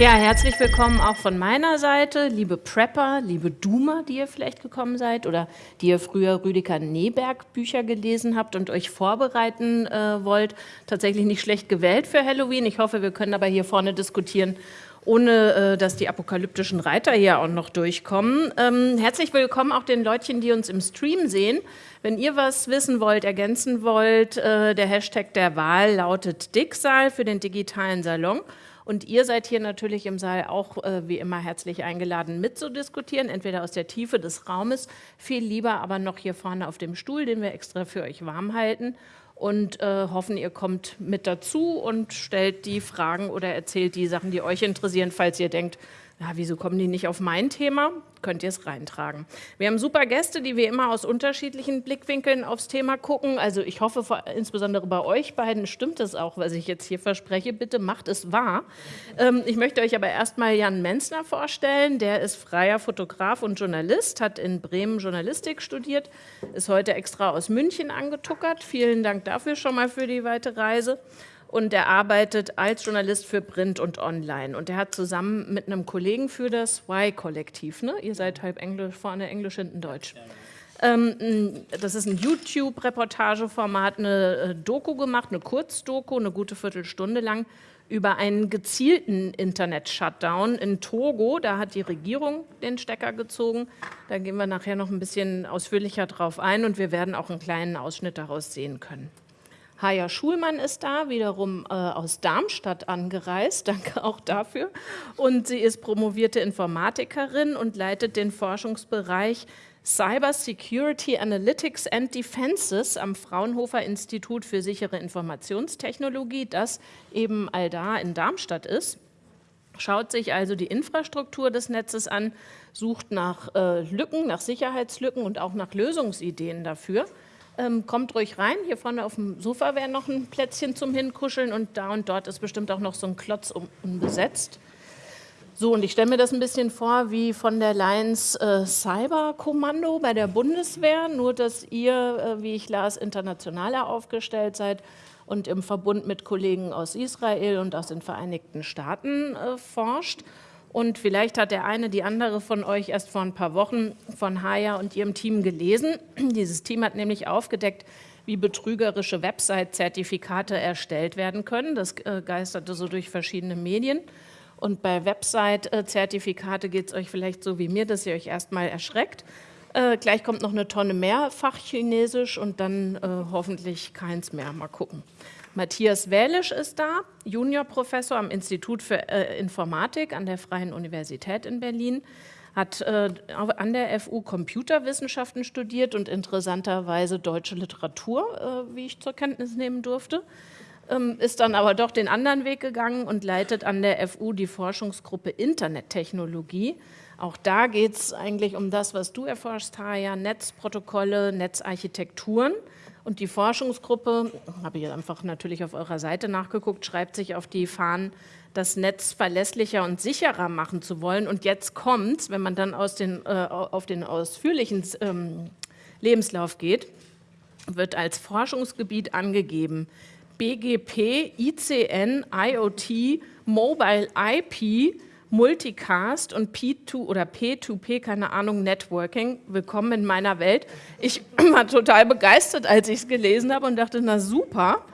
Ja, herzlich willkommen auch von meiner Seite, liebe Prepper, liebe Doomer, die ihr vielleicht gekommen seid oder die ihr früher Rüdiger Neberg Bücher gelesen habt und euch vorbereiten äh, wollt. Tatsächlich nicht schlecht gewählt für Halloween. Ich hoffe, wir können aber hier vorne diskutieren, ohne äh, dass die apokalyptischen Reiter hier auch noch durchkommen. Ähm, herzlich willkommen auch den Leutchen, die uns im Stream sehen. Wenn ihr was wissen wollt, ergänzen wollt, äh, der Hashtag der Wahl lautet Dicksaal für den digitalen Salon. Und ihr seid hier natürlich im Saal auch äh, wie immer herzlich eingeladen mitzudiskutieren, entweder aus der Tiefe des Raumes, viel lieber aber noch hier vorne auf dem Stuhl, den wir extra für euch warm halten. Und äh, hoffen, ihr kommt mit dazu und stellt die Fragen oder erzählt die Sachen, die euch interessieren, falls ihr denkt, ja, wieso kommen die nicht auf mein Thema? Könnt ihr es reintragen. Wir haben super Gäste, die wir immer aus unterschiedlichen Blickwinkeln aufs Thema gucken. Also ich hoffe, insbesondere bei euch beiden stimmt es auch, was ich jetzt hier verspreche. Bitte macht es wahr. Ähm, ich möchte euch aber erstmal Jan Menzner vorstellen. Der ist freier Fotograf und Journalist, hat in Bremen Journalistik studiert, ist heute extra aus München angetuckert. Vielen Dank dafür schon mal für die weite Reise und er arbeitet als Journalist für Print und Online. Und er hat zusammen mit einem Kollegen für das Y-Kollektiv, ne? ihr seid halb Englisch, vorne Englisch, hinten Deutsch. Ähm, das ist ein YouTube-Reportageformat, eine äh, Doku gemacht, eine Kurzdoku, eine gute Viertelstunde lang, über einen gezielten Internet-Shutdown in Togo. Da hat die Regierung den Stecker gezogen. Da gehen wir nachher noch ein bisschen ausführlicher drauf ein und wir werden auch einen kleinen Ausschnitt daraus sehen können. Haja Schulmann ist da, wiederum äh, aus Darmstadt angereist, danke auch dafür. Und sie ist promovierte Informatikerin und leitet den Forschungsbereich Cyber Security Analytics and Defenses am Fraunhofer Institut für sichere Informationstechnologie, das eben all da in Darmstadt ist. Schaut sich also die Infrastruktur des Netzes an, sucht nach äh, Lücken, nach Sicherheitslücken und auch nach Lösungsideen dafür. Ähm, kommt ruhig rein. Hier vorne auf dem Sofa wäre noch ein Plätzchen zum Hinkuscheln und da und dort ist bestimmt auch noch so ein Klotz um, unbesetzt. So, und ich stelle mir das ein bisschen vor wie von der Lions äh, Cyberkommando bei der Bundeswehr, nur dass ihr, äh, wie ich las, internationaler aufgestellt seid und im Verbund mit Kollegen aus Israel und aus den Vereinigten Staaten äh, forscht. Und vielleicht hat der eine, die andere von euch erst vor ein paar Wochen von Haya und ihrem Team gelesen. Dieses Team hat nämlich aufgedeckt, wie betrügerische Website-Zertifikate erstellt werden können. Das äh, geisterte so durch verschiedene Medien. Und bei Website-Zertifikate geht es euch vielleicht so wie mir, dass ihr euch erstmal erschreckt. Äh, gleich kommt noch eine Tonne mehr Fachchinesisch und dann äh, hoffentlich keins mehr. Mal gucken. Matthias Wälisch ist da, Juniorprofessor am Institut für äh, Informatik an der Freien Universität in Berlin, hat äh, an der FU Computerwissenschaften studiert und interessanterweise deutsche Literatur, äh, wie ich zur Kenntnis nehmen durfte, ähm, ist dann aber doch den anderen Weg gegangen und leitet an der FU die Forschungsgruppe Internettechnologie. Auch da geht es eigentlich um das, was du erforscht, Haja, Netzprotokolle, Netzarchitekturen. Und die Forschungsgruppe, habe ich einfach natürlich auf eurer Seite nachgeguckt, schreibt sich auf die Fahnen, das Netz verlässlicher und sicherer machen zu wollen. Und jetzt kommt, wenn man dann aus den, äh, auf den ausführlichen ähm, Lebenslauf geht, wird als Forschungsgebiet angegeben BGP, ICN, IoT, Mobile IP, Multicast und P2 oder P2P, keine Ahnung, Networking. Willkommen in meiner Welt. Ich war total begeistert, als ich es gelesen habe und dachte, na super.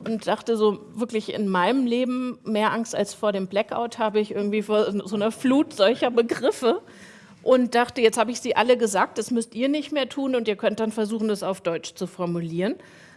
Und dachte so, wirklich in meinem Leben mehr Angst als vor dem Blackout habe ich irgendwie vor so einer Flut solcher Begriffe und dachte, jetzt habe ich sie alle gesagt, das müsst ihr nicht mehr tun und ihr könnt dann versuchen, das auf Deutsch zu formulieren.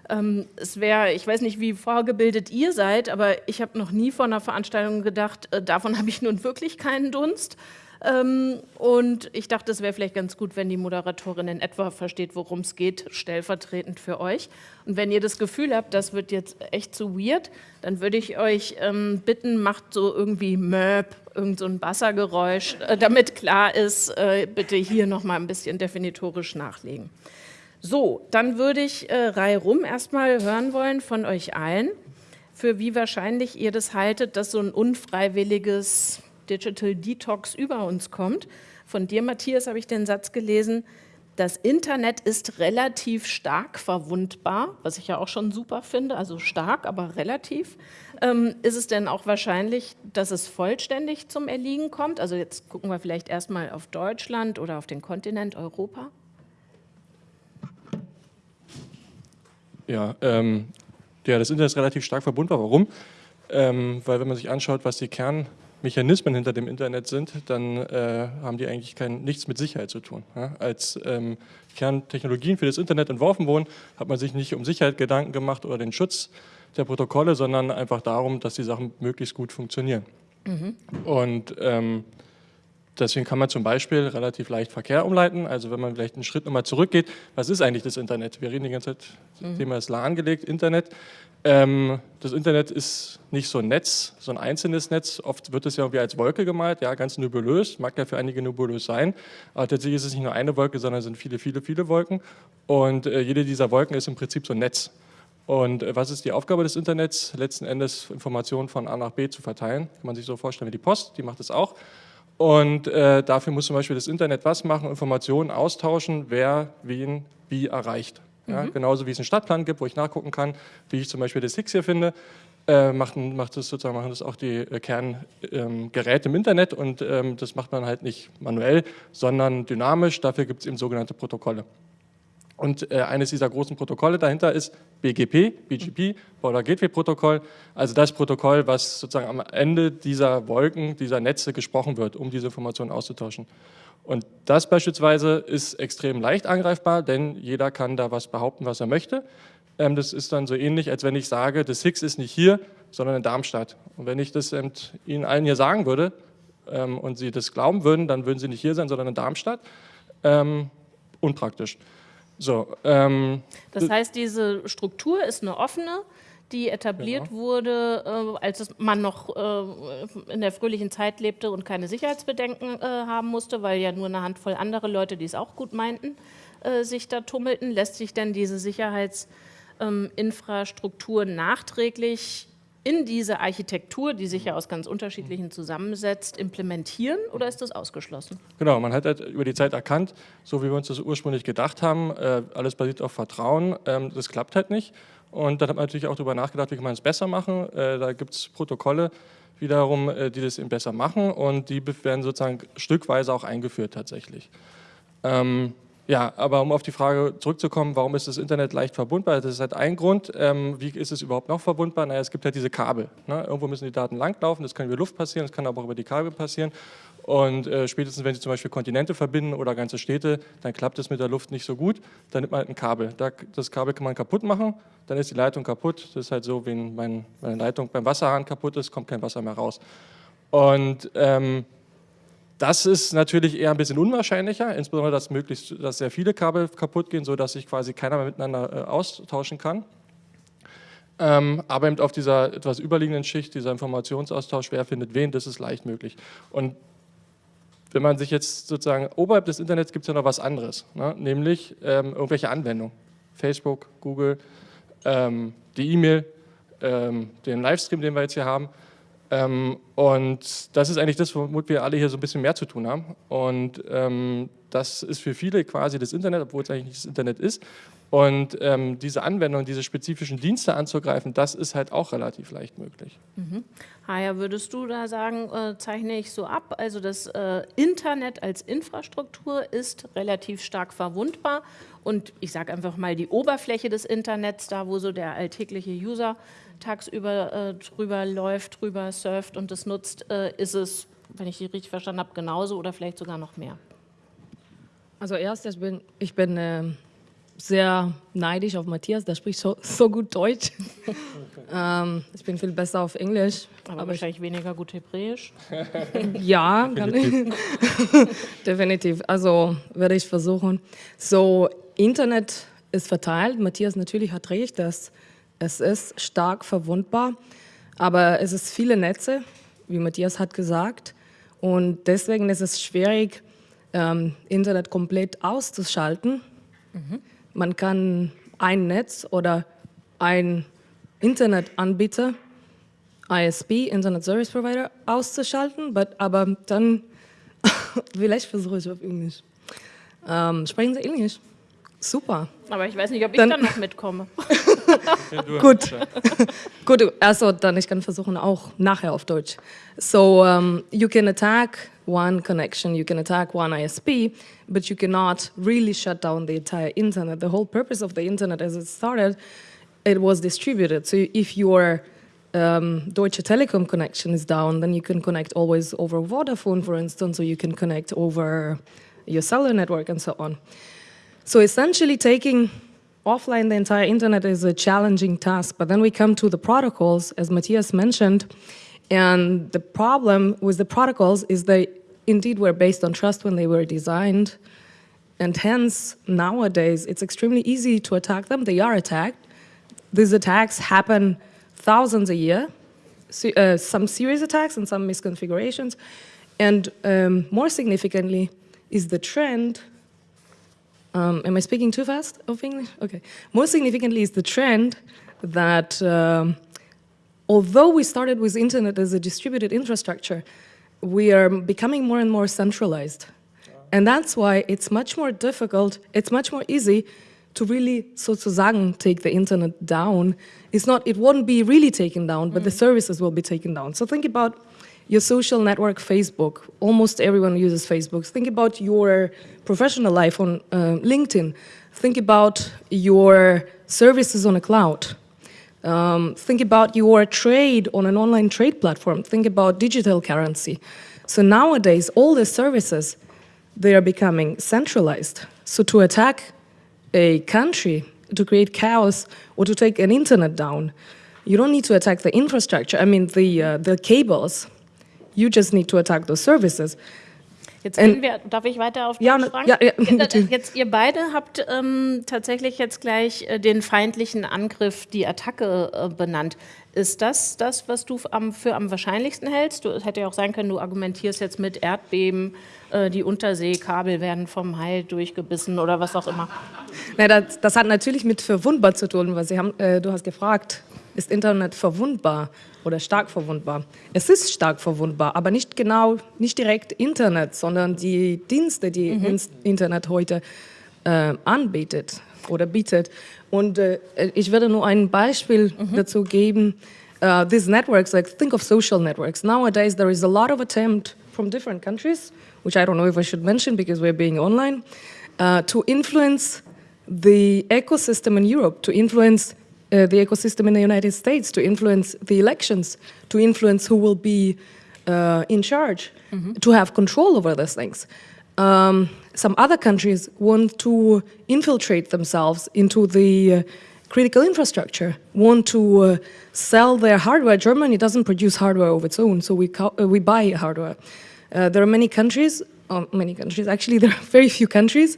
Ähm, es wäre, ich weiß nicht, wie vorgebildet ihr seid, aber ich habe noch nie vor einer Veranstaltung gedacht, äh, davon habe ich nun wirklich keinen Dunst. Ähm, und ich dachte, es wäre vielleicht ganz gut, wenn die Moderatorin in etwa versteht, worum es geht, stellvertretend für euch. Und wenn ihr das Gefühl habt, das wird jetzt echt zu weird, dann würde ich euch ähm, bitten, macht so irgendwie Möb, irgend so ein Bassergeräusch, äh, damit klar ist, äh, bitte hier nochmal ein bisschen definitorisch nachlegen. So, dann würde ich äh, reihum erstmal hören wollen von euch allen, für wie wahrscheinlich ihr das haltet, dass so ein unfreiwilliges Digital Detox über uns kommt. Von dir, Matthias, habe ich den Satz gelesen, das Internet ist relativ stark verwundbar, was ich ja auch schon super finde, also stark, aber relativ. Ähm, ist es denn auch wahrscheinlich, dass es vollständig zum Erliegen kommt? Also jetzt gucken wir vielleicht erstmal auf Deutschland oder auf den Kontinent Europa. Ja, ähm, ja, das Internet ist relativ stark verbundbar. Warum? Ähm, weil wenn man sich anschaut, was die Kernmechanismen hinter dem Internet sind, dann äh, haben die eigentlich kein, nichts mit Sicherheit zu tun. Ja? Als ähm, Kerntechnologien für das Internet entworfen wurden, hat man sich nicht um Sicherheit Gedanken gemacht oder den Schutz der Protokolle, sondern einfach darum, dass die Sachen möglichst gut funktionieren. Mhm. Und ähm, Deswegen kann man zum Beispiel relativ leicht Verkehr umleiten. Also wenn man vielleicht einen Schritt nochmal zurückgeht, was ist eigentlich das Internet? Wir reden die ganze Zeit, das mhm. Thema ist lahmgelegt, Internet. Ähm, das Internet ist nicht so ein Netz, so ein einzelnes Netz. Oft wird es ja irgendwie als Wolke gemalt, ja, ganz nebulös, mag ja für einige nebulös sein. Aber tatsächlich ist es nicht nur eine Wolke, sondern es sind viele, viele, viele Wolken. Und äh, jede dieser Wolken ist im Prinzip so ein Netz. Und äh, was ist die Aufgabe des Internets? Letzten Endes Informationen von A nach B zu verteilen. Kann man sich so vorstellen wie die Post, die macht es auch. Und äh, dafür muss zum Beispiel das Internet was machen? Informationen austauschen, wer wen wie erreicht. Ja, mhm. Genauso wie es einen Stadtplan gibt, wo ich nachgucken kann, wie ich zum Beispiel das Higgs hier finde, äh, macht, macht das sozusagen, machen das auch die äh, Kerngeräte ähm, im Internet und ähm, das macht man halt nicht manuell, sondern dynamisch. Dafür gibt es eben sogenannte Protokolle. Und äh, eines dieser großen Protokolle dahinter ist BGP, BGP, Border Gateway Protokoll, also das Protokoll, was sozusagen am Ende dieser Wolken, dieser Netze gesprochen wird, um diese Informationen auszutauschen. Und das beispielsweise ist extrem leicht angreifbar, denn jeder kann da was behaupten, was er möchte. Ähm, das ist dann so ähnlich, als wenn ich sage, das Higgs ist nicht hier, sondern in Darmstadt. Und wenn ich das ähm, Ihnen allen hier sagen würde ähm, und Sie das glauben würden, dann würden Sie nicht hier sein, sondern in Darmstadt. Ähm, unpraktisch. So, ähm, das heißt, diese Struktur ist eine offene, die etabliert genau. wurde, äh, als man noch äh, in der fröhlichen Zeit lebte und keine Sicherheitsbedenken äh, haben musste, weil ja nur eine Handvoll andere Leute, die es auch gut meinten, äh, sich da tummelten. Lässt sich denn diese Sicherheitsinfrastruktur ähm, nachträglich in diese Architektur, die sich ja aus ganz unterschiedlichen zusammensetzt, implementieren oder ist das ausgeschlossen? Genau, man hat halt über die Zeit erkannt, so wie wir uns das ursprünglich gedacht haben, äh, alles basiert auf Vertrauen, ähm, das klappt halt nicht. Und dann hat man natürlich auch darüber nachgedacht, wie kann man es besser machen. Äh, da gibt es Protokolle wiederum, äh, die das eben besser machen und die werden sozusagen stückweise auch eingeführt tatsächlich. Ähm, ja, aber um auf die Frage zurückzukommen, warum ist das Internet leicht verbundbar? Das ist halt ein Grund. Ähm, wie ist es überhaupt noch verbundbar? Naja, es gibt halt diese Kabel. Ne? Irgendwo müssen die Daten langlaufen, das kann über Luft passieren, das kann aber auch über die Kabel passieren. Und äh, spätestens, wenn Sie zum Beispiel Kontinente verbinden oder ganze Städte, dann klappt es mit der Luft nicht so gut. Dann nimmt man halt ein Kabel. Da, das Kabel kann man kaputt machen, dann ist die Leitung kaputt. Das ist halt so, wenn mein, meine Leitung beim Wasserhahn kaputt ist, kommt kein Wasser mehr raus. Und ähm, das ist natürlich eher ein bisschen unwahrscheinlicher, insbesondere, dass, möglichst, dass sehr viele Kabel kaputt gehen, sodass sich quasi keiner mehr miteinander äh, austauschen kann. Ähm, aber eben auf dieser etwas überliegenden Schicht, dieser Informationsaustausch, wer findet wen, das ist leicht möglich. Und wenn man sich jetzt sozusagen, oberhalb des Internets gibt es ja noch was anderes, ne? nämlich ähm, irgendwelche Anwendungen. Facebook, Google, ähm, die E-Mail, ähm, den Livestream, den wir jetzt hier haben. Ähm, und das ist eigentlich das, womit wir alle hier so ein bisschen mehr zu tun haben. Und ähm, das ist für viele quasi das Internet, obwohl es eigentlich nicht das Internet ist. Und ähm, diese Anwendung, diese spezifischen Dienste anzugreifen, das ist halt auch relativ leicht möglich. Mhm. Haja, würdest du da sagen, äh, zeichne ich so ab, also das äh, Internet als Infrastruktur ist relativ stark verwundbar und ich sage einfach mal die Oberfläche des Internets, da wo so der alltägliche User tagsüber äh, drüber läuft, drüber surft und das nutzt, äh, ist es, wenn ich die richtig verstanden habe, genauso oder vielleicht sogar noch mehr? Also erst, ich bin, ich bin äh, sehr neidisch auf Matthias, der spricht so, so gut Deutsch. ähm, ich bin viel besser auf Englisch. Aber, aber wahrscheinlich weniger gut Hebräisch. ja, definitiv. definitiv. Also werde ich versuchen. So, Internet ist verteilt. Matthias natürlich hat recht, dass es ist stark verwundbar, aber es ist viele Netze, wie Matthias hat gesagt. Und deswegen ist es schwierig, ähm, Internet komplett auszuschalten. Mhm. Man kann ein Netz oder ein Internetanbieter, ISP, Internet Service Provider, auszuschalten, but, aber dann, vielleicht versuche ich auf Englisch. Ähm, sprechen Sie Englisch? Super. Aber ich weiß nicht, ob ich dann, dann noch mitkomme. Gut. Gut, also dann ich kann versuchen auch nachher auf Deutsch. So um, you can attack one connection, you can attack one ISP, but you cannot really shut down the entire internet. The whole purpose of the internet as it started, it was distributed. So if your um, Deutsche Telekom connection is down, then you can connect always over Vodafone, for instance, or you can connect over your cellular network and so on. So essentially taking offline the entire internet is a challenging task, but then we come to the protocols, as Matthias mentioned, and the problem with the protocols is they indeed were based on trust when they were designed, and hence nowadays it's extremely easy to attack them. They are attacked. These attacks happen thousands a year, uh, some serious attacks and some misconfigurations, and um, more significantly is the trend um, am I speaking too fast of English? Okay. Most significantly is the trend that um, although we started with internet as a distributed infrastructure, we are becoming more and more centralized. And that's why it's much more difficult, it's much more easy to really sozusagen take the internet down. It's not, it won't be really taken down, but mm. the services will be taken down. So think about your social network, Facebook. Almost everyone uses Facebook. Think about your professional life on uh, LinkedIn. Think about your services on a cloud. Um, think about your trade on an online trade platform. Think about digital currency. So nowadays, all the services, they are becoming centralized. So to attack a country, to create chaos, or to take an internet down, you don't need to attack the infrastructure, I mean the, uh, the cables, You just need to attack those services. Jetzt gehen wir, darf ich weiter auf ja, ja, ja, Jetzt ihr beide habt ähm, tatsächlich jetzt gleich äh, den feindlichen Angriff, die Attacke äh, benannt. Ist das das, was du am, für am wahrscheinlichsten hältst? Du, es hätte ja auch sein können, du argumentierst jetzt mit Erdbeben, äh, die Unterseekabel werden vom Heil durchgebissen oder was auch immer. Na, das, das, hat natürlich mit verwundbar zu tun, weil Sie haben, äh, du hast gefragt, ist Internet verwundbar oder stark verwundbar? Es ist stark verwundbar, aber nicht genau, nicht direkt Internet, sondern die Dienste, die mhm. Internet heute äh, anbietet oder bietet. Und äh, ich werde nur ein Beispiel mhm. dazu geben. Uh, these networks, like think of social networks. Nowadays, there is a lot of attempt from different countries, which I don't know if I should mention because we're being online, uh, to influence the ecosystem in Europe, to influence uh, the ecosystem in the United States to influence the elections, to influence who will be uh, in charge, mm -hmm. to have control over these things. Um, some other countries want to infiltrate themselves into the uh, critical infrastructure, want to uh, sell their hardware. Germany doesn't produce hardware of its own, so we, uh, we buy hardware. Uh, there are many countries, oh, many countries, actually there are very few countries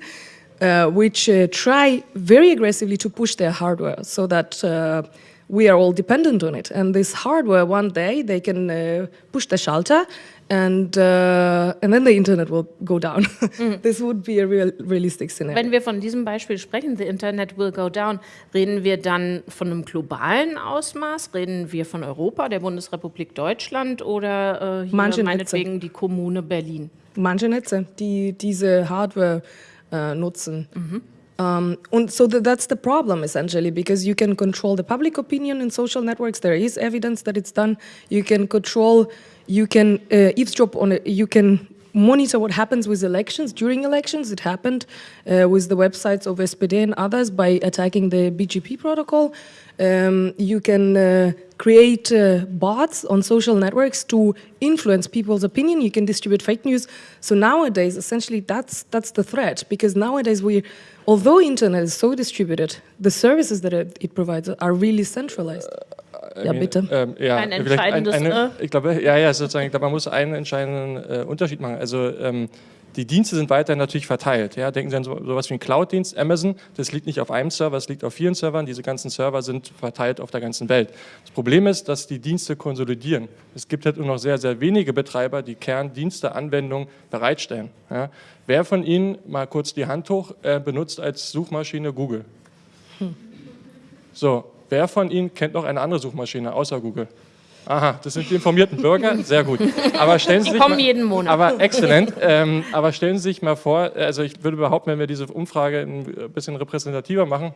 uh, which uh, try very aggressively to push their hardware so that uh, we are all dependent on it. And this hardware, one day, they can uh, push the schalter and, uh, and then the internet will go down. Mhm. This would be a real, realistic scenario. Wenn wir von diesem Beispiel sprechen, the internet will go down, reden wir dann von einem globalen Ausmaß? Reden wir von Europa, der Bundesrepublik Deutschland oder äh, hier Manche meinetwegen Netze. die Kommune Berlin? Manche Netze, die diese Hardware uh, nutzen. Mhm. Um, and so th that's the problem essentially because you can control the public opinion in social networks. There is evidence that it's done. You can control, you can uh, eavesdrop on it. You can monitor what happens with elections during elections. It happened uh, with the websites of SPD and others by attacking the BGP protocol. Um, you can uh, create uh, bots on social networks to influence people's opinion. You can distribute fake news. So nowadays, essentially, that's that's the threat because nowadays we, although internet is so distributed, the services that it, it provides are really centralized. Uh, ja, bitte. Ähm, ja, ein entscheidendes, ein, eine, ich glaube, ja, ja, sozusagen, ich glaube, man muss einen entscheidenden äh, Unterschied machen. Also ähm, die Dienste sind weiterhin natürlich verteilt. Ja? Denken Sie an so, sowas wie einen Cloud-Dienst, Amazon, das liegt nicht auf einem Server, es liegt auf vielen Servern, diese ganzen Server sind verteilt auf der ganzen Welt. Das Problem ist, dass die Dienste konsolidieren. Es gibt halt nur noch sehr, sehr wenige Betreiber, die Kerndienste, Anwendungen bereitstellen. Ja? Wer von Ihnen, mal kurz die Hand hoch, äh, benutzt als Suchmaschine Google? Hm. So, wer von Ihnen kennt noch eine andere Suchmaschine außer Google? Aha, das sind die informierten Bürger, sehr gut. Aber stellen Sie die sich kommen mal, jeden Monat. Aber exzellent. Ähm, aber stellen Sie sich mal vor, also ich würde behaupten, wenn wir diese Umfrage ein bisschen repräsentativer machen,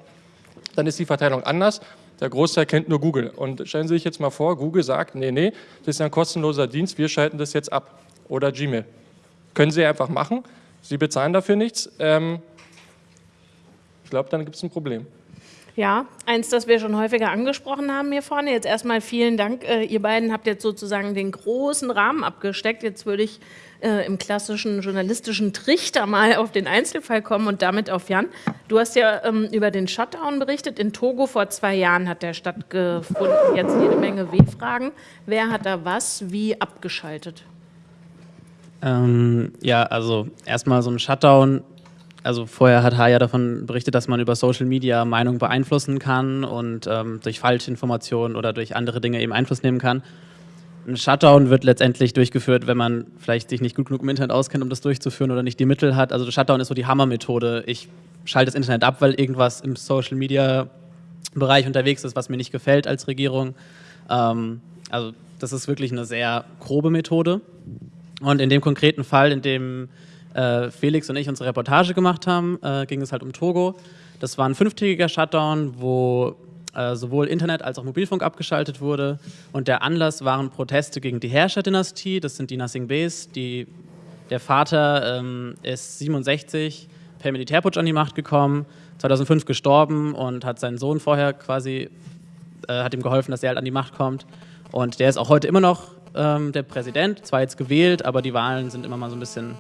dann ist die Verteilung anders. Der Großteil kennt nur Google. Und stellen Sie sich jetzt mal vor, Google sagt, nee, nee, das ist ein kostenloser Dienst, wir schalten das jetzt ab. Oder Gmail. Können Sie einfach machen. Sie bezahlen dafür nichts. Ähm, ich glaube, dann gibt es ein Problem. Ja, eins, das wir schon häufiger angesprochen haben hier vorne. Jetzt erstmal vielen Dank. Äh, ihr beiden habt jetzt sozusagen den großen Rahmen abgesteckt. Jetzt würde ich äh, im klassischen journalistischen Trichter mal auf den Einzelfall kommen und damit auf Jan. Du hast ja ähm, über den Shutdown berichtet. In Togo vor zwei Jahren hat der stattgefunden. Jetzt jede Menge W-Fragen. Wer hat da was wie abgeschaltet? Ähm, ja, also erstmal so ein Shutdown also vorher hat Haya davon berichtet, dass man über Social Media Meinung beeinflussen kann und ähm, durch Falschinformationen oder durch andere Dinge eben Einfluss nehmen kann. Ein Shutdown wird letztendlich durchgeführt, wenn man vielleicht sich nicht gut genug im Internet auskennt, um das durchzuführen oder nicht die Mittel hat. Also Shutdown ist so die Hammermethode. Ich schalte das Internet ab, weil irgendwas im Social Media Bereich unterwegs ist, was mir nicht gefällt als Regierung. Ähm, also das ist wirklich eine sehr grobe Methode. Und in dem konkreten Fall, in dem äh, Felix und ich unsere Reportage gemacht haben, äh, ging es halt um Togo. Das war ein fünftägiger Shutdown, wo äh, sowohl Internet als auch Mobilfunk abgeschaltet wurde. Und der Anlass waren Proteste gegen die Herrscherdynastie. Das sind die Nassing Bes. Die, der Vater ähm, ist 67 per Militärputsch an die Macht gekommen, 2005 gestorben und hat seinen Sohn vorher quasi, äh, hat ihm geholfen, dass er halt an die Macht kommt. Und der ist auch heute immer noch ähm, der Präsident, zwar jetzt gewählt, aber die Wahlen sind immer mal so ein bisschen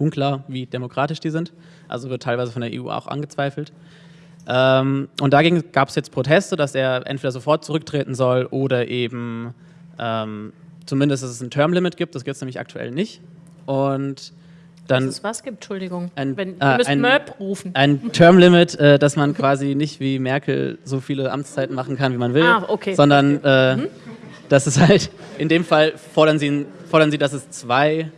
unklar, wie demokratisch die sind. Also wird teilweise von der EU auch angezweifelt. Ähm, und dagegen gab es jetzt Proteste, dass er entweder sofort zurücktreten soll oder eben ähm, zumindest, dass es ein Termlimit gibt. Das gibt es nämlich aktuell nicht. Und dann dass es was gibt, Entschuldigung. Ein, Wenn, äh, müsst ein, Möb rufen. Ein Termlimit, äh, dass man quasi nicht wie Merkel so viele Amtszeiten machen kann, wie man will, Ah, okay. sondern Okay. äh, das ist halt, in dem Fall fordern sie, fordern sie dass, es zwei,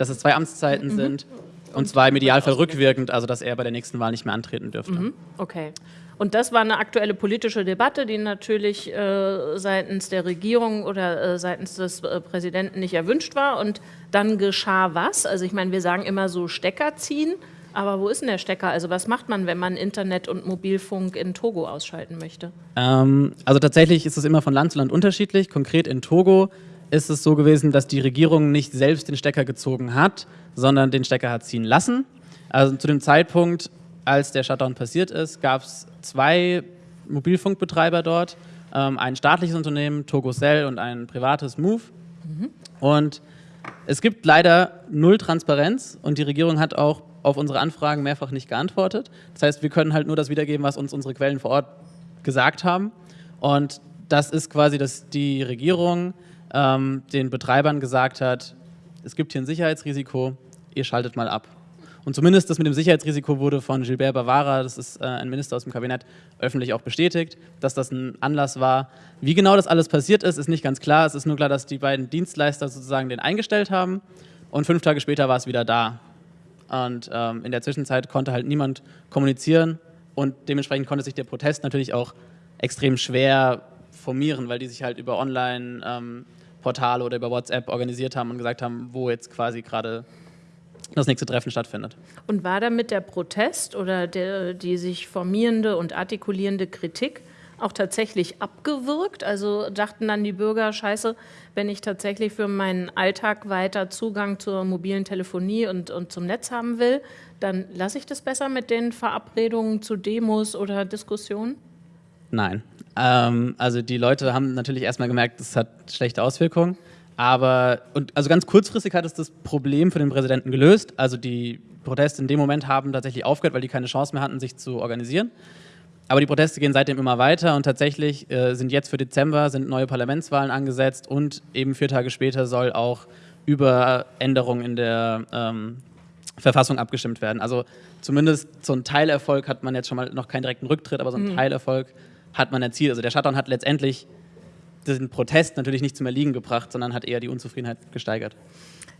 dass es zwei Amtszeiten sind und zwar im Idealfall rückwirkend, also dass er bei der nächsten Wahl nicht mehr antreten dürfte. Okay. Und das war eine aktuelle politische Debatte, die natürlich äh, seitens der Regierung oder äh, seitens des äh, Präsidenten nicht erwünscht war. Und dann geschah was? Also ich meine, wir sagen immer so Stecker ziehen, aber wo ist denn der Stecker? Also was macht man, wenn man Internet und Mobilfunk in Togo ausschalten möchte? Ähm, also tatsächlich ist es immer von Land zu Land unterschiedlich. Konkret in Togo ist es so gewesen, dass die Regierung nicht selbst den Stecker gezogen hat, sondern den Stecker hat ziehen lassen. Also zu dem Zeitpunkt, als der Shutdown passiert ist, gab es zwei Mobilfunkbetreiber dort, ähm, ein staatliches Unternehmen, Togocell, und ein privates Move. Und es gibt leider null Transparenz und die Regierung hat auch auf unsere Anfragen mehrfach nicht geantwortet. Das heißt, wir können halt nur das wiedergeben, was uns unsere Quellen vor Ort gesagt haben. Und das ist quasi, dass die Regierung ähm, den Betreibern gesagt hat, es gibt hier ein Sicherheitsrisiko, ihr schaltet mal ab. Und zumindest das mit dem Sicherheitsrisiko wurde von Gilbert Bavara, das ist äh, ein Minister aus dem Kabinett, öffentlich auch bestätigt, dass das ein Anlass war. Wie genau das alles passiert ist, ist nicht ganz klar. Es ist nur klar, dass die beiden Dienstleister sozusagen den eingestellt haben und fünf Tage später war es wieder da. Und ähm, in der Zwischenzeit konnte halt niemand kommunizieren und dementsprechend konnte sich der Protest natürlich auch extrem schwer formieren, weil die sich halt über Online-Portale oder über WhatsApp organisiert haben und gesagt haben, wo jetzt quasi gerade das nächste Treffen stattfindet. Und war damit der Protest oder der, die sich formierende und artikulierende Kritik auch tatsächlich abgewirkt? Also dachten dann die Bürger, scheiße, wenn ich tatsächlich für meinen Alltag weiter Zugang zur mobilen Telefonie und, und zum Netz haben will, dann lasse ich das besser mit den Verabredungen zu Demos oder Diskussionen? Nein. Ähm, also die Leute haben natürlich erstmal gemerkt, das hat schlechte Auswirkungen. Aber, und also ganz kurzfristig hat es das Problem für den Präsidenten gelöst. Also die Proteste in dem Moment haben tatsächlich aufgehört, weil die keine Chance mehr hatten, sich zu organisieren. Aber die Proteste gehen seitdem immer weiter und tatsächlich äh, sind jetzt für Dezember sind neue Parlamentswahlen angesetzt und eben vier Tage später soll auch über Änderungen in der ähm, Verfassung abgestimmt werden. Also zumindest so ein Teilerfolg hat man jetzt schon mal noch keinen direkten Rücktritt, aber so einen Teilerfolg hat man erzielt. Also der Shutdown hat letztendlich den Protest natürlich nicht zum Erliegen gebracht, sondern hat eher die Unzufriedenheit gesteigert.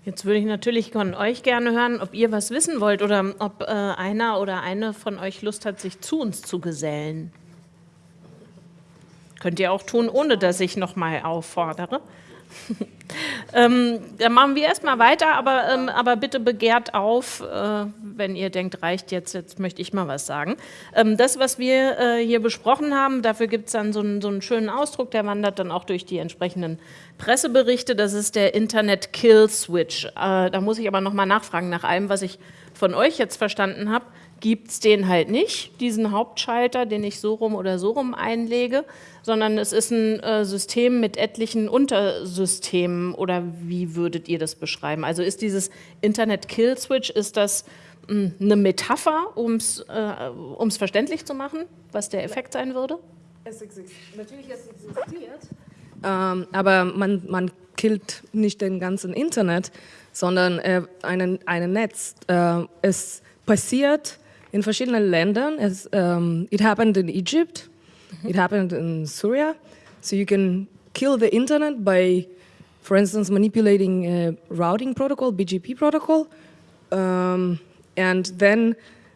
Jetzt würde ich natürlich von euch gerne hören, ob ihr was wissen wollt oder ob äh, einer oder eine von euch Lust hat, sich zu uns zu gesellen. Könnt ihr auch tun, ohne dass ich nochmal auffordere. ähm, dann machen wir erstmal weiter, aber, ähm, aber bitte begehrt auf, äh, wenn ihr denkt, reicht jetzt, jetzt möchte ich mal was sagen. Ähm, das, was wir äh, hier besprochen haben, dafür gibt es dann so einen, so einen schönen Ausdruck, der wandert dann auch durch die entsprechenden Presseberichte. Das ist der Internet Kill Switch. Äh, da muss ich aber nochmal nachfragen nach allem, was ich von euch jetzt verstanden habe gibt es den halt nicht, diesen Hauptschalter, den ich so rum oder so rum einlege, sondern es ist ein äh, System mit etlichen Untersystemen oder wie würdet ihr das beschreiben? Also ist dieses Internet-Kill-Switch, ist das mh, hm, eine Metapher, um es äh, verständlich zu machen, was der Effekt sein würde? Es existiert, natürlich es existiert, ähm, aber man, man killt nicht den ganzen Internet, sondern äh, ein einen Netz. Äh, es passiert in verschiedenen Ländern. Es, um, it happened in Egypt, it happened in Syria. So you can kill the internet by, for instance, manipulating a routing protocol, BGP protocol, um, and then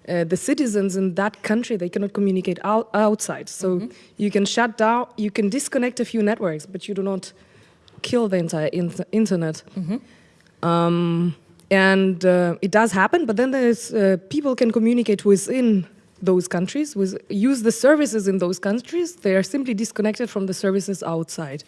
uh, the citizens in that country, they cannot communicate out, outside. So mm -hmm. you can shut down, you can disconnect a few networks, but you do not kill the entire in internet. Mm -hmm. um, and uh, it does happen, but then there's uh, people can communicate within those countries, with, use the services in those countries. They are simply disconnected from the services outside.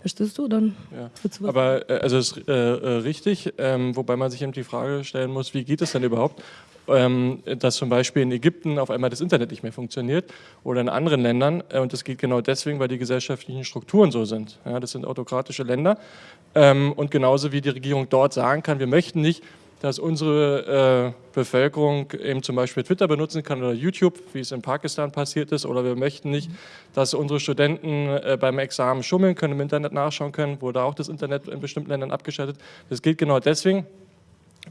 Verstehst du dann? Ja. Aber äh, also ist äh, äh, richtig, ähm, wobei man sich eben die Frage stellen muss, wie geht es denn überhaupt, dass zum Beispiel in Ägypten auf einmal das Internet nicht mehr funktioniert oder in anderen Ländern äh, und das geht genau deswegen, weil die gesellschaftlichen Strukturen so sind. Ja, das sind autokratische Länder ähm, und genauso wie die Regierung dort sagen kann, wir möchten nicht, dass unsere äh, Bevölkerung eben zum Beispiel Twitter benutzen kann oder YouTube, wie es in Pakistan passiert ist, oder wir möchten nicht, dass unsere Studenten äh, beim Examen schummeln können, im Internet nachschauen können, wurde auch das Internet in bestimmten Ländern abgeschaltet. Das gilt genau deswegen,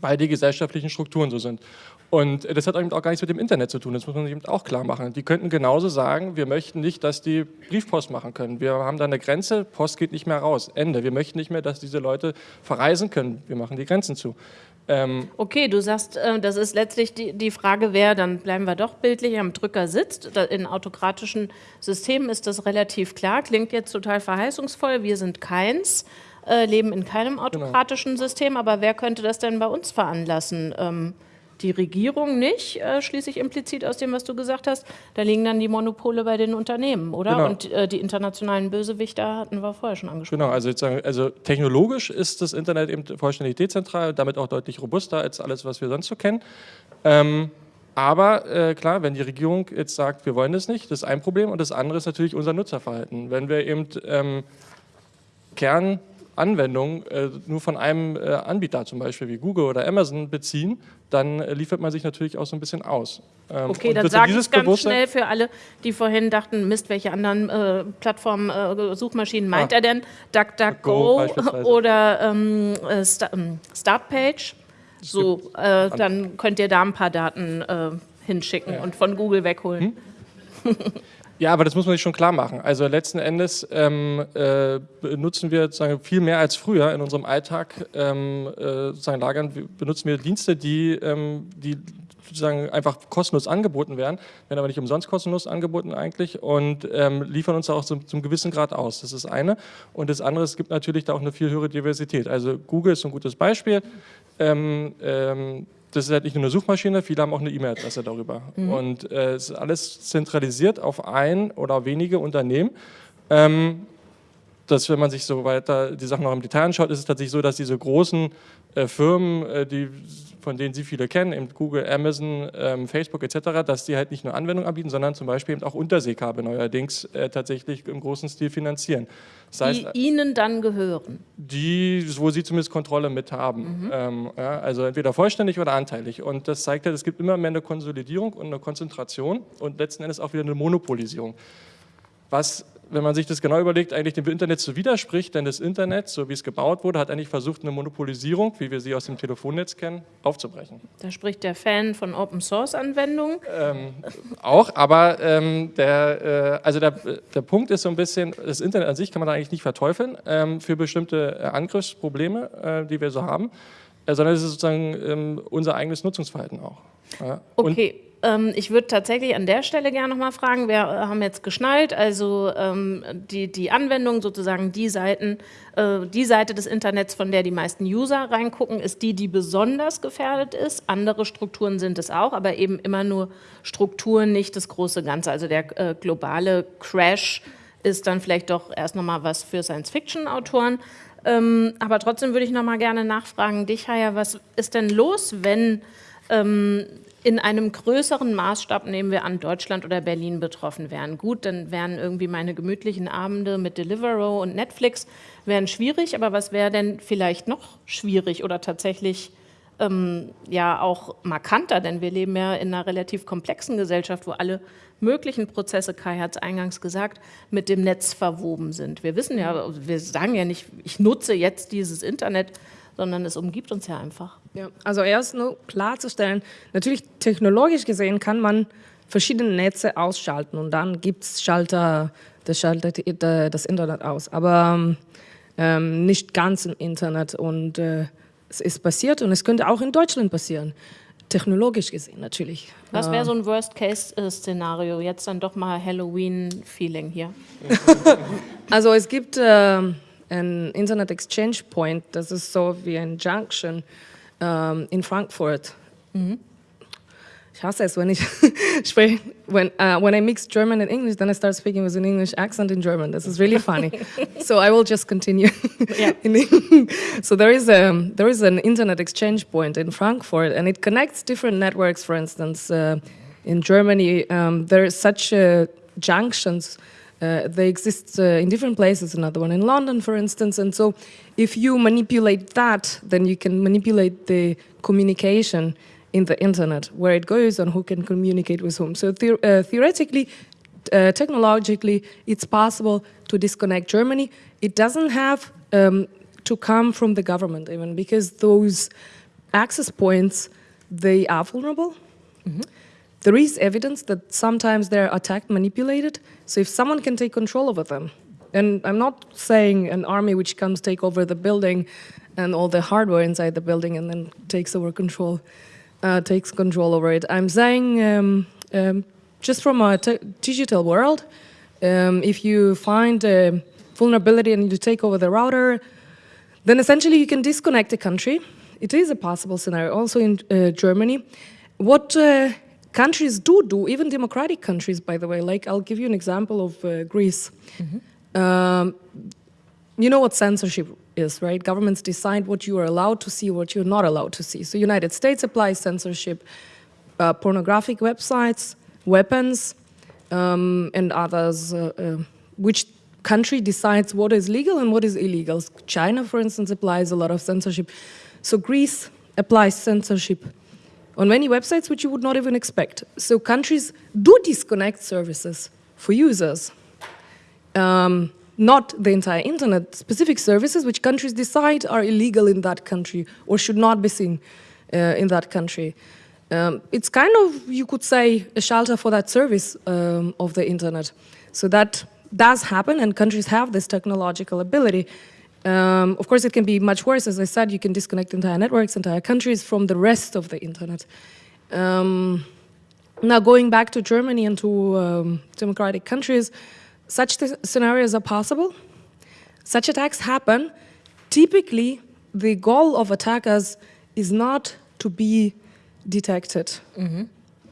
weil die gesellschaftlichen Strukturen so sind. Und das hat auch gar nichts mit dem Internet zu tun, das muss man sich eben auch klar machen. Die könnten genauso sagen, wir möchten nicht, dass die Briefpost machen können. Wir haben da eine Grenze, Post geht nicht mehr raus, Ende. Wir möchten nicht mehr, dass diese Leute verreisen können. Wir machen die Grenzen zu. Ähm okay, du sagst, äh, das ist letztlich die, die Frage, wer, dann bleiben wir doch bildlich, am Drücker sitzt. In autokratischen Systemen ist das relativ klar, klingt jetzt total verheißungsvoll, wir sind keins, äh, leben in keinem genau. autokratischen genau. System, aber wer könnte das denn bei uns veranlassen? Die Regierung nicht, äh, schließe ich implizit aus dem, was du gesagt hast. Da liegen dann die Monopole bei den Unternehmen, oder? Genau. Und äh, die internationalen Bösewichter hatten wir vorher schon angesprochen. Genau, also, also technologisch ist das Internet eben vollständig dezentral, damit auch deutlich robuster als alles, was wir sonst so kennen. Ähm, aber äh, klar, wenn die Regierung jetzt sagt, wir wollen das nicht, das ist ein Problem. Und das andere ist natürlich unser Nutzerverhalten. Wenn wir eben ähm, Kern Anwendung äh, nur von einem äh, Anbieter, zum Beispiel wie Google oder Amazon, beziehen, dann äh, liefert man sich natürlich auch so ein bisschen aus. Ähm, okay, dann sage ich ganz schnell für alle, die vorhin dachten, Mist, welche anderen äh, Plattformen, äh, Suchmaschinen meint ah, er denn? DuckDuckGo oder ähm, äh, ähm, Startpage? So, dann könnt ihr da ein paar Daten hinschicken ja. und von Google wegholen. Hm? Ja, aber das muss man sich schon klar machen. Also letzten Endes ähm, äh, benutzen wir sozusagen viel mehr als früher in unserem Alltag, ähm, äh, sozusagen lagern, benutzen wir Dienste, die, ähm, die sozusagen einfach kostenlos angeboten werden, werden aber nicht umsonst kostenlos angeboten eigentlich und ähm, liefern uns auch zum, zum gewissen Grad aus. Das ist eine. Und das andere, es gibt natürlich da auch eine viel höhere Diversität. Also Google ist ein gutes Beispiel. Ähm, ähm, das ist halt nicht nur eine Suchmaschine, viele haben auch eine E-Mail-Adresse darüber. Mhm. Und äh, es ist alles zentralisiert auf ein oder wenige Unternehmen. Ähm, dass wenn man sich so weiter die Sachen noch im Detail anschaut, ist es tatsächlich so, dass diese großen äh, Firmen, äh, die von denen Sie viele kennen, eben Google, Amazon, ähm, Facebook etc., dass die halt nicht nur Anwendungen anbieten, sondern zum Beispiel eben auch Unterseekabel neuerdings äh, tatsächlich im großen Stil finanzieren. Das heißt, die Ihnen dann gehören? Die, wo Sie zumindest Kontrolle mit haben. Mhm. Ähm, ja, also entweder vollständig oder anteilig. Und das zeigt halt, es gibt immer mehr eine Konsolidierung und eine Konzentration und letzten Endes auch wieder eine Monopolisierung. Was wenn man sich das genau überlegt, eigentlich dem Internet so widerspricht, denn das Internet, so wie es gebaut wurde, hat eigentlich versucht, eine Monopolisierung, wie wir sie aus dem Telefonnetz kennen, aufzubrechen. Da spricht der Fan von Open-Source-Anwendungen. Ähm, auch, aber ähm, der, äh, also der, der Punkt ist so ein bisschen, das Internet an sich kann man eigentlich nicht verteufeln ähm, für bestimmte äh, Angriffsprobleme, äh, die wir so haben, äh, sondern es ist sozusagen ähm, unser eigenes Nutzungsverhalten auch. Ja. Okay. Ähm, ich würde tatsächlich an der Stelle gerne noch mal fragen, wir äh, haben jetzt geschnallt, also ähm, die, die Anwendung, sozusagen die Seiten, äh, die Seite des Internets, von der die meisten User reingucken, ist die, die besonders gefährdet ist. Andere Strukturen sind es auch, aber eben immer nur Strukturen, nicht das große Ganze. Also der äh, globale Crash ist dann vielleicht doch erst noch mal was für Science-Fiction-Autoren. Ähm, aber trotzdem würde ich noch mal gerne nachfragen, dich, Haya, was ist denn los, wenn ähm, in einem größeren Maßstab, nehmen wir an, Deutschland oder Berlin betroffen wären. Gut, dann wären irgendwie meine gemütlichen Abende mit Deliveroo und Netflix wären schwierig, aber was wäre denn vielleicht noch schwierig oder tatsächlich ähm, ja auch markanter, denn wir leben ja in einer relativ komplexen Gesellschaft, wo alle möglichen Prozesse, Kai hat es eingangs gesagt, mit dem Netz verwoben sind. Wir wissen ja, wir sagen ja nicht, ich nutze jetzt dieses Internet, sondern es umgibt uns ja einfach. Ja, also erst nur klarzustellen, natürlich technologisch gesehen kann man verschiedene Netze ausschalten und dann gibt es Schalter, das schaltet das Internet aus, aber ähm, nicht ganz im Internet und äh, es ist passiert und es könnte auch in Deutschland passieren. Technologisch gesehen natürlich. Was wäre so ein Worst-Case-Szenario? Jetzt dann doch mal Halloween-Feeling hier. also es gibt äh, ein Internet Exchange Point, das ist so wie ein Junction ähm, in Frankfurt. Mhm. Ich hasse es, wenn ich spreche, when, uh, when I mix German and English, then I start speaking with an English accent in German. This is really funny. so I will just continue. so there is, a, there is an internet exchange point in Frankfurt and it connects different networks, for instance, uh, in Germany, um, there are such uh, junctions uh, they exist uh, in different places, another one in London, for instance. And so if you manipulate that, then you can manipulate the communication in the internet, where it goes and who can communicate with whom. So the uh, theoretically, uh, technologically, it's possible to disconnect Germany. It doesn't have um, to come from the government even, because those access points, they are vulnerable. Mm -hmm. There is evidence that sometimes they're attacked, manipulated. So if someone can take control over them, and I'm not saying an army which comes take over the building and all the hardware inside the building and then takes over control uh, takes control over it. I'm saying um, um, just from a digital world, um, if you find a vulnerability and you take over the router, then essentially you can disconnect the country. It is a possible scenario, also in uh, Germany. What uh, countries do do, even democratic countries, by the way, like I'll give you an example of uh, Greece. Mm -hmm. you know what censorship is, right? Governments decide what you are allowed to see, what you're not allowed to see. So United States applies censorship, uh, pornographic websites, weapons, um, and others, uh, uh, which country decides what is legal and what is illegal. China, for instance, applies a lot of censorship. So Greece applies censorship on many websites which you would not even expect. So countries do disconnect services for users. Um, not the entire internet, specific services which countries decide are illegal in that country or should not be seen uh, in that country. Um, it's kind of, you could say, a shelter for that service um, of the internet. So that does happen and countries have this technological ability. Um, of course, it can be much worse. As I said, you can disconnect entire networks, entire countries from the rest of the internet. Um, now, going back to Germany and to um, democratic countries, such scenarios are possible. Such attacks happen. Typically, the goal of attackers is not to be detected. Mm -hmm.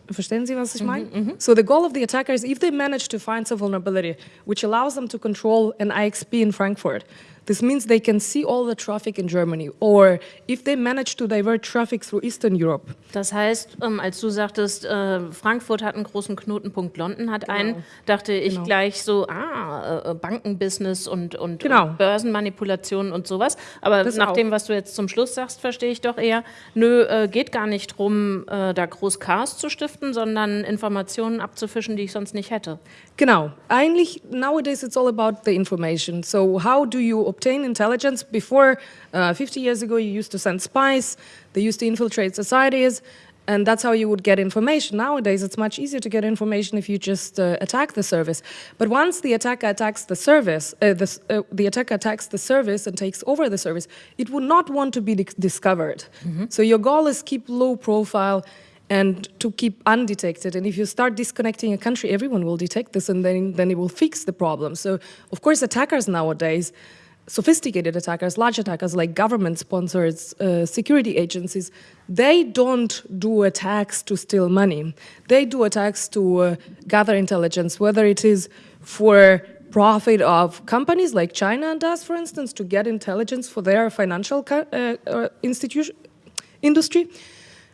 Verstehen Sie, was ich meine? Mm -hmm. So the goal of the attacker is if they manage to find some vulnerability, which allows them to control an IXP in Frankfurt, This means they can see all the traffic in Germany or if they manage to divert traffic through Eastern Europe. Das heißt, ähm, als du sagtest, äh, Frankfurt hat einen großen Knotenpunkt, London hat genau. einen, dachte ich genau. gleich so, ah, äh, Bankenbusiness und, und, genau. und Börsenmanipulationen und sowas. Aber das nach auch. dem, was du jetzt zum Schluss sagst, verstehe ich doch eher, nö, äh, geht gar nicht darum, äh, da groß Chaos zu stiften, sondern Informationen abzufischen, die ich sonst nicht hätte. Genau. Eigentlich, nowadays it's all about the information. So how do you obtain intelligence. Before, uh, 50 years ago, you used to send spies, they used to infiltrate societies, and that's how you would get information. Nowadays, it's much easier to get information if you just uh, attack the service. But once the attacker attacks the service, uh, the, uh, the, attacker attacks the service and takes over the service, it would not want to be discovered. Mm -hmm. So your goal is keep low profile and to keep undetected. And if you start disconnecting a country, everyone will detect this and then, then it will fix the problem. So, of course, attackers nowadays, sophisticated attackers, large attackers like government sponsored uh, security agencies, they don't do attacks to steal money. They do attacks to uh, gather intelligence, whether it is for profit of companies like China does, for instance, to get intelligence for their financial uh, uh, institution, industry,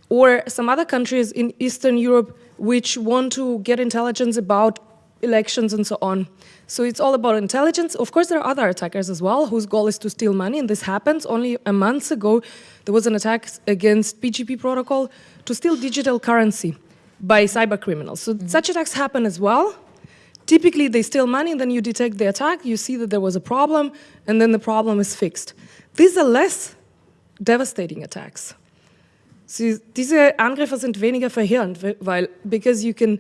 or some other countries in Eastern Europe which want to get intelligence about elections and so on. So it's all about intelligence. Of course, there are other attackers as well whose goal is to steal money, and this happens. Only a month ago, there was an attack against PGP protocol to steal digital currency by cyber criminals. So mm -hmm. such attacks happen as well. Typically, they steal money, and then you detect the attack, you see that there was a problem, and then the problem is fixed. These are less devastating attacks. Diese Angriffe sind weniger verheerend, weil because you can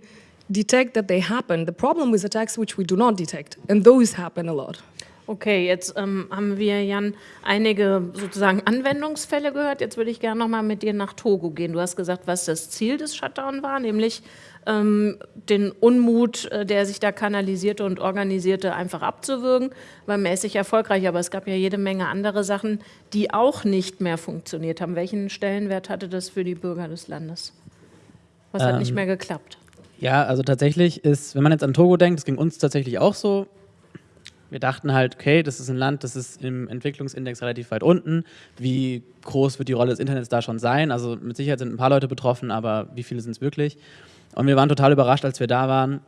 detect that they happen. The problem with attacks which we do not detect, and those happen a lot. Okay, jetzt ähm, haben wir, Jan, einige sozusagen Anwendungsfälle gehört. Jetzt würde ich gerne noch mal mit dir nach Togo gehen. Du hast gesagt, was das Ziel des Shutdown war, nämlich ähm, den Unmut, äh, der sich da kanalisierte und organisierte, einfach abzuwürgen. War mäßig erfolgreich, aber es gab ja jede Menge andere Sachen, die auch nicht mehr funktioniert haben. Welchen Stellenwert hatte das für die Bürger des Landes? Was hat nicht ähm, mehr geklappt? Ja, also tatsächlich ist, wenn man jetzt an Togo denkt, das ging uns tatsächlich auch so, wir dachten halt, okay, das ist ein Land, das ist im Entwicklungsindex relativ weit unten. Wie groß wird die Rolle des Internets da schon sein? Also mit Sicherheit sind ein paar Leute betroffen, aber wie viele sind es wirklich? Und wir waren total überrascht, als wir da waren,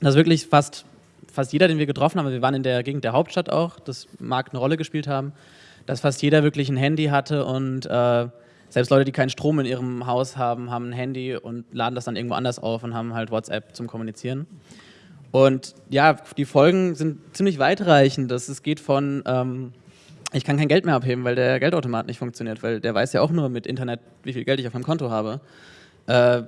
dass wirklich fast, fast jeder, den wir getroffen haben, wir waren in der Gegend der Hauptstadt auch, das mag eine Rolle gespielt haben, dass fast jeder wirklich ein Handy hatte und äh, selbst Leute, die keinen Strom in ihrem Haus haben, haben ein Handy und laden das dann irgendwo anders auf und haben halt WhatsApp zum Kommunizieren. Und ja, die Folgen sind ziemlich weitreichend. Das, es geht von, ähm, ich kann kein Geld mehr abheben, weil der Geldautomat nicht funktioniert, weil der weiß ja auch nur mit Internet, wie viel Geld ich auf meinem Konto habe. Äh,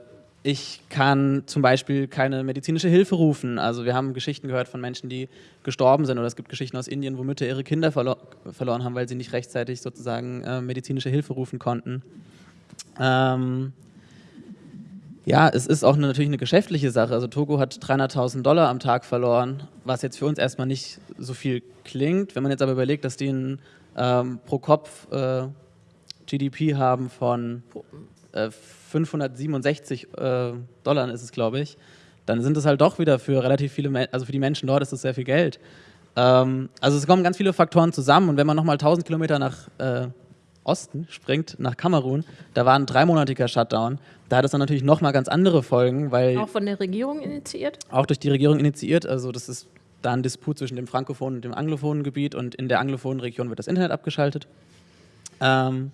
ich kann zum Beispiel keine medizinische Hilfe rufen. Also wir haben Geschichten gehört von Menschen, die gestorben sind oder es gibt Geschichten aus Indien, wo Mütter ihre Kinder verlo verloren haben, weil sie nicht rechtzeitig sozusagen äh, medizinische Hilfe rufen konnten. Ähm ja, es ist auch eine, natürlich eine geschäftliche Sache. Also Togo hat 300.000 Dollar am Tag verloren, was jetzt für uns erstmal nicht so viel klingt. Wenn man jetzt aber überlegt, dass die ein ähm, pro Kopf äh, GDP haben von äh, 567 äh, Dollar ist es, glaube ich, dann sind es halt doch wieder für relativ viele, also für die Menschen dort ist das sehr viel Geld. Ähm, also es kommen ganz viele Faktoren zusammen und wenn man nochmal 1000 Kilometer nach äh, Osten springt, nach Kamerun, da war ein dreimonatiger Shutdown. Da hat es dann natürlich nochmal ganz andere Folgen, weil... Auch von der Regierung initiiert? Auch durch die Regierung initiiert, also das ist da ein Disput zwischen dem frankophonen und dem anglophonen Gebiet und in der anglophonen Region wird das Internet abgeschaltet. Ähm,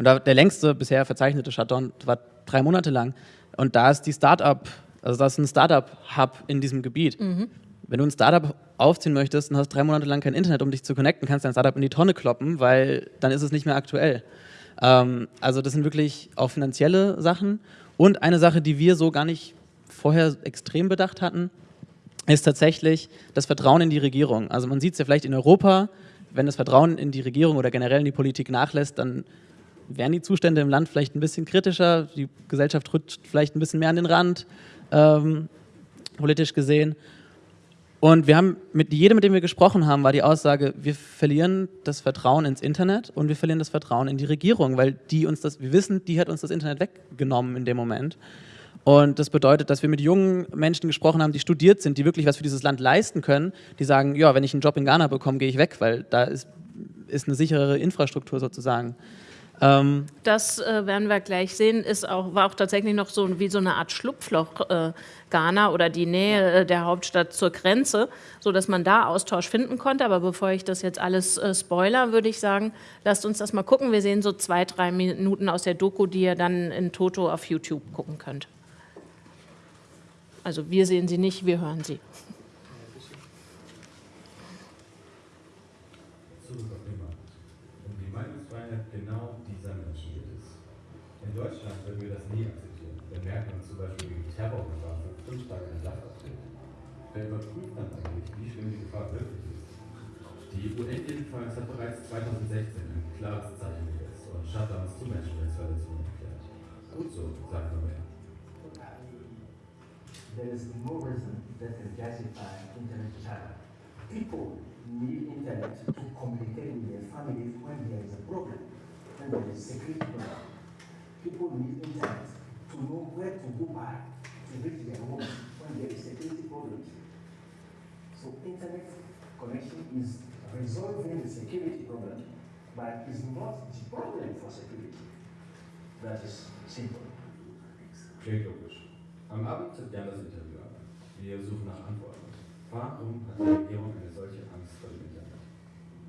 und da, der längste bisher verzeichnete Shutdown war drei Monate lang. Und da ist die Startup, also da ist ein Startup-Hub in diesem Gebiet. Mhm. Wenn du ein Startup aufziehen möchtest und hast drei Monate lang kein Internet, um dich zu connecten, kannst du dein Startup in die Tonne kloppen, weil dann ist es nicht mehr aktuell. Ähm, also das sind wirklich auch finanzielle Sachen. Und eine Sache, die wir so gar nicht vorher extrem bedacht hatten, ist tatsächlich das Vertrauen in die Regierung. Also man sieht es ja vielleicht in Europa, wenn das Vertrauen in die Regierung oder generell in die Politik nachlässt, dann wären die Zustände im Land vielleicht ein bisschen kritischer, die Gesellschaft rückt vielleicht ein bisschen mehr an den Rand, ähm, politisch gesehen. Und wir haben mit jedem, mit dem wir gesprochen haben, war die Aussage, wir verlieren das Vertrauen ins Internet und wir verlieren das Vertrauen in die Regierung, weil die uns das, wir wissen, die hat uns das Internet weggenommen in dem Moment. Und das bedeutet, dass wir mit jungen Menschen gesprochen haben, die studiert sind, die wirklich was für dieses Land leisten können, die sagen, ja, wenn ich einen Job in Ghana bekomme, gehe ich weg, weil da ist, ist eine sicherere Infrastruktur sozusagen. Ähm das äh, werden wir gleich sehen, ist auch, war auch tatsächlich noch so wie so eine Art Schlupfloch äh, Ghana oder die Nähe äh, der Hauptstadt zur Grenze, sodass man da Austausch finden konnte. Aber bevor ich das jetzt alles äh, spoiler, würde ich sagen, lasst uns das mal gucken. Wir sehen so zwei, drei Minuten aus der Doku, die ihr dann in Toto auf YouTube gucken könnt. Also wir sehen sie nicht, wir hören sie. Wer überprüft dann eigentlich, wie schlimm die Gefahr wirklich ist? Die UN jedenfalls hat bereits 2016 ein klares Zeichen gesetzt und Shutdowns zu Menschenrechtsverletzungen erklärt. Gut so, sagt Norbert. there is no reason that can justify internet child. People need internet to communicate with their families when there is a problem, when there is security problem. People need internet to know where to go back to reach their homes when there is security problems. So internet connection is resolving the security problem, but is not the problem for security. That is simple. Klingt logisch. Am Abend tritt Jan das Interview ab. Wir suchen nach Antworten. Warum hat die Regierung eine solche Angst vor dem Internet?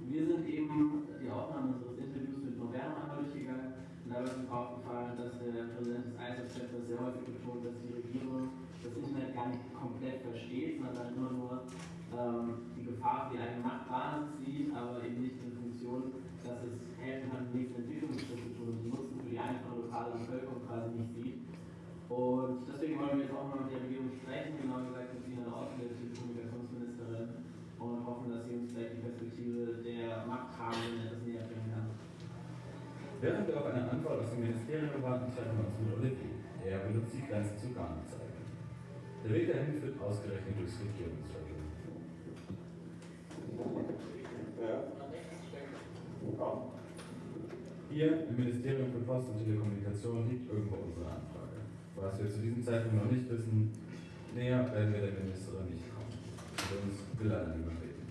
Wir sind eben die Aufnahme unseres Interviews mit Moderno einmal durchgegangen uns aufgefallen, dass der Präsident des ISF-Chapters sehr häufig betont, dass die Regierung das Internet gar nicht komplett versteht, sondern immer nur ähm, die Gefahr für die eigene Machtbasis sieht, aber eben nicht in Funktion, dass es helfen kann, die nächsten Entwicklungsschritte zu tun die Nutzen für die einfache lokale Bevölkerung quasi nicht sieht. Und deswegen wollen wir jetzt auch mal mit der Regierung sprechen, genau gesagt mit Sina Orten, der Telekommunikationsministerin, und hoffen, dass sie uns vielleicht die Perspektive der Machthabenden etwas. Während wir auf eine Antwort aus dem Ministerium warten, treffen wir uns mit Olivier. Er benutzt die Grenze zu Garnenzeigen. Der Weg dahin führt ausgerechnet durchs Regierungsviertel. Hier im Ministerium für Post und Telekommunikation liegt irgendwo unsere Anfrage. Was wir zu diesem Zeitpunkt noch nicht wissen, näher werden wir der Ministerin nicht kommen. Uns will leider niemand reden.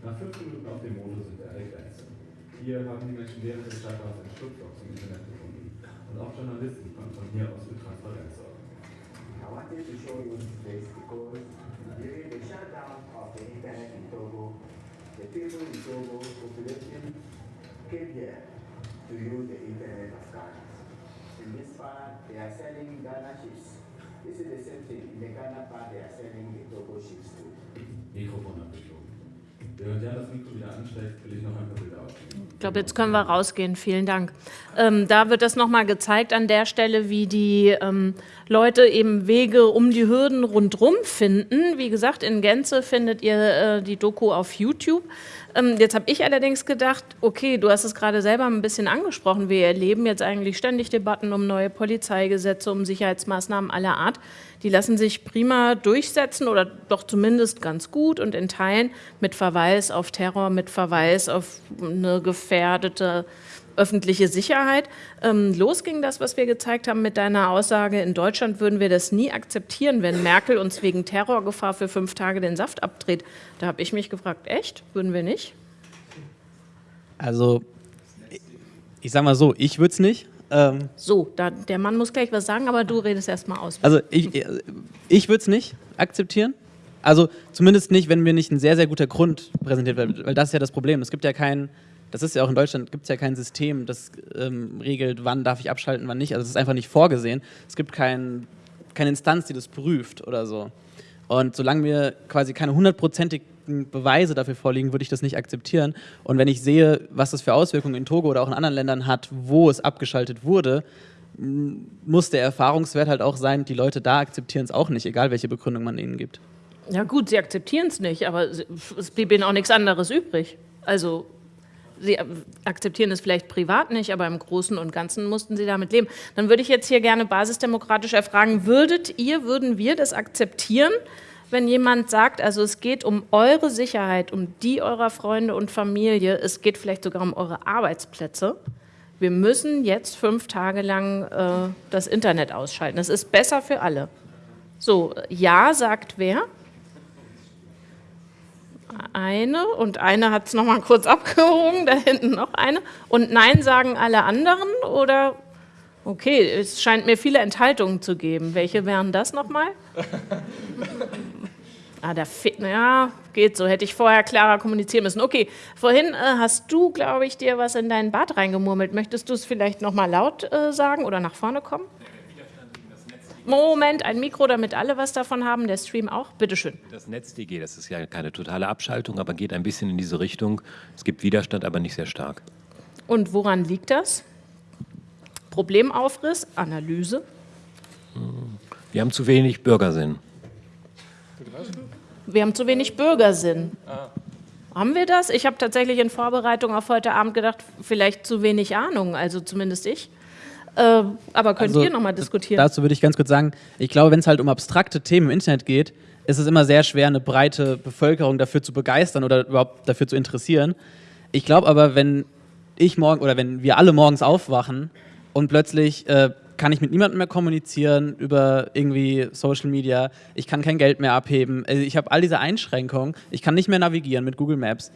Nach fünf Minuten auf dem Motor sind wir an der Grenze. Hier haben die Menschen während des Shutdowns ein Schlupfloch zum Internet gefunden. Und auch Journalisten konnten von hier aus für Transparenz sorgen. I wanted to show you this because during the shutdown of the internet in Togo, the people in Togo population came here to use the internet of Ghana. In this part, they are selling Ghana chips. This is the same thing. In the Ghana part, they are selling the Togo chips too. Ich glaube, jetzt können wir rausgehen. Vielen Dank. Ähm, da wird das nochmal gezeigt an der Stelle, wie die ähm, Leute eben Wege um die Hürden rundherum finden. Wie gesagt, in Gänze findet ihr äh, die Doku auf YouTube. Ähm, jetzt habe ich allerdings gedacht, okay, du hast es gerade selber ein bisschen angesprochen. Wir erleben jetzt eigentlich ständig Debatten um neue Polizeigesetze, um Sicherheitsmaßnahmen aller Art. Die lassen sich prima durchsetzen oder doch zumindest ganz gut und in Teilen mit Verweis auf Terror, mit Verweis auf eine gefährdete öffentliche Sicherheit. Ähm, los ging das, was wir gezeigt haben mit deiner Aussage, in Deutschland würden wir das nie akzeptieren, wenn Merkel uns wegen Terrorgefahr für fünf Tage den Saft abdreht. Da habe ich mich gefragt, echt? Würden wir nicht? Also, ich, ich sag mal so, ich würde es nicht. Ähm, So, da, der Mann muss gleich was sagen, aber du redest erst mal aus. also, ich, ich würde es nicht akzeptieren. Also, zumindest nicht, wenn mir nicht ein sehr, sehr guter Grund präsentiert wird, weil das ist ja das Problem. Es gibt ja kein, das ist ja auch in Deutschland, gibt es ja kein System, das ähm, regelt, wann darf ich abschalten, wann nicht. Also, es ist einfach nicht vorgesehen. Es gibt kein, keine Instanz, die das prüft oder so. Und solange mir quasi keine hundertprozentigen Beweise dafür vorliegen, würde ich das nicht akzeptieren. Und wenn ich sehe, was das für Auswirkungen in Togo oder auch in anderen Ländern hat, wo es abgeschaltet wurde, muss der Erfahrungswert halt auch sein, die Leute da akzeptieren es auch nicht, egal welche Begründung man ihnen gibt. Ja gut, sie akzeptieren es nicht, aber es blieb ihnen auch nichts anderes übrig. Also sie äh, akzeptieren es vielleicht privat nicht, aber im Großen und Ganzen mussten sie damit leben. Dann würde ich jetzt hier gerne basisdemokratisch erfragen, würdet ihr, würden wir das akzeptieren, wenn jemand sagt, also es geht um eure Sicherheit, um die eurer Freunde und Familie, es geht vielleicht sogar um eure Arbeitsplätze. Wir müssen jetzt fünf Tage lang äh, das Internet ausschalten. Das ist besser für alle. So, ja sagt wer? Eine und eine hat es nochmal kurz abgehoben, da hinten noch eine. Und Nein sagen alle anderen oder? Okay, es scheint mir viele Enthaltungen zu geben. Welche wären das nochmal? Ah, da fehlt, ja, geht so. Hätte ich vorher klarer kommunizieren müssen. Okay, vorhin äh, hast du, glaube ich, dir was in deinen Bart reingemurmelt. Möchtest du es vielleicht nochmal laut äh, sagen oder nach vorne kommen? Moment, ein Mikro, damit alle was davon haben, der Stream auch. Bitteschön. Das NetzDG, das ist ja keine totale Abschaltung, aber geht ein bisschen in diese Richtung. Es gibt Widerstand, aber nicht sehr stark. Und woran liegt das? Problemaufriss, Analyse. Wir haben zu wenig Bürgersinn. Wir haben zu wenig Bürgersinn. Haben wir das? Ich habe tatsächlich in Vorbereitung auf heute Abend gedacht, vielleicht zu wenig Ahnung, also zumindest ich. Äh, aber könnt Also, ihr nochmal diskutieren? Dazu würde ich ganz kurz sagen, ich glaube, wenn es halt um abstrakte Themen im Internet geht, ist es immer sehr schwer, eine breite Bevölkerung dafür zu begeistern oder überhaupt dafür zu interessieren. Ich glaube aber, wenn ich morgen oder wenn wir alle morgens aufwachen und plötzlich äh, kann ich mit niemandem mehr kommunizieren über irgendwie Social Media, ich kann kein Geld mehr abheben, also ich habe all diese Einschränkungen, ich kann nicht mehr navigieren mit Google Maps.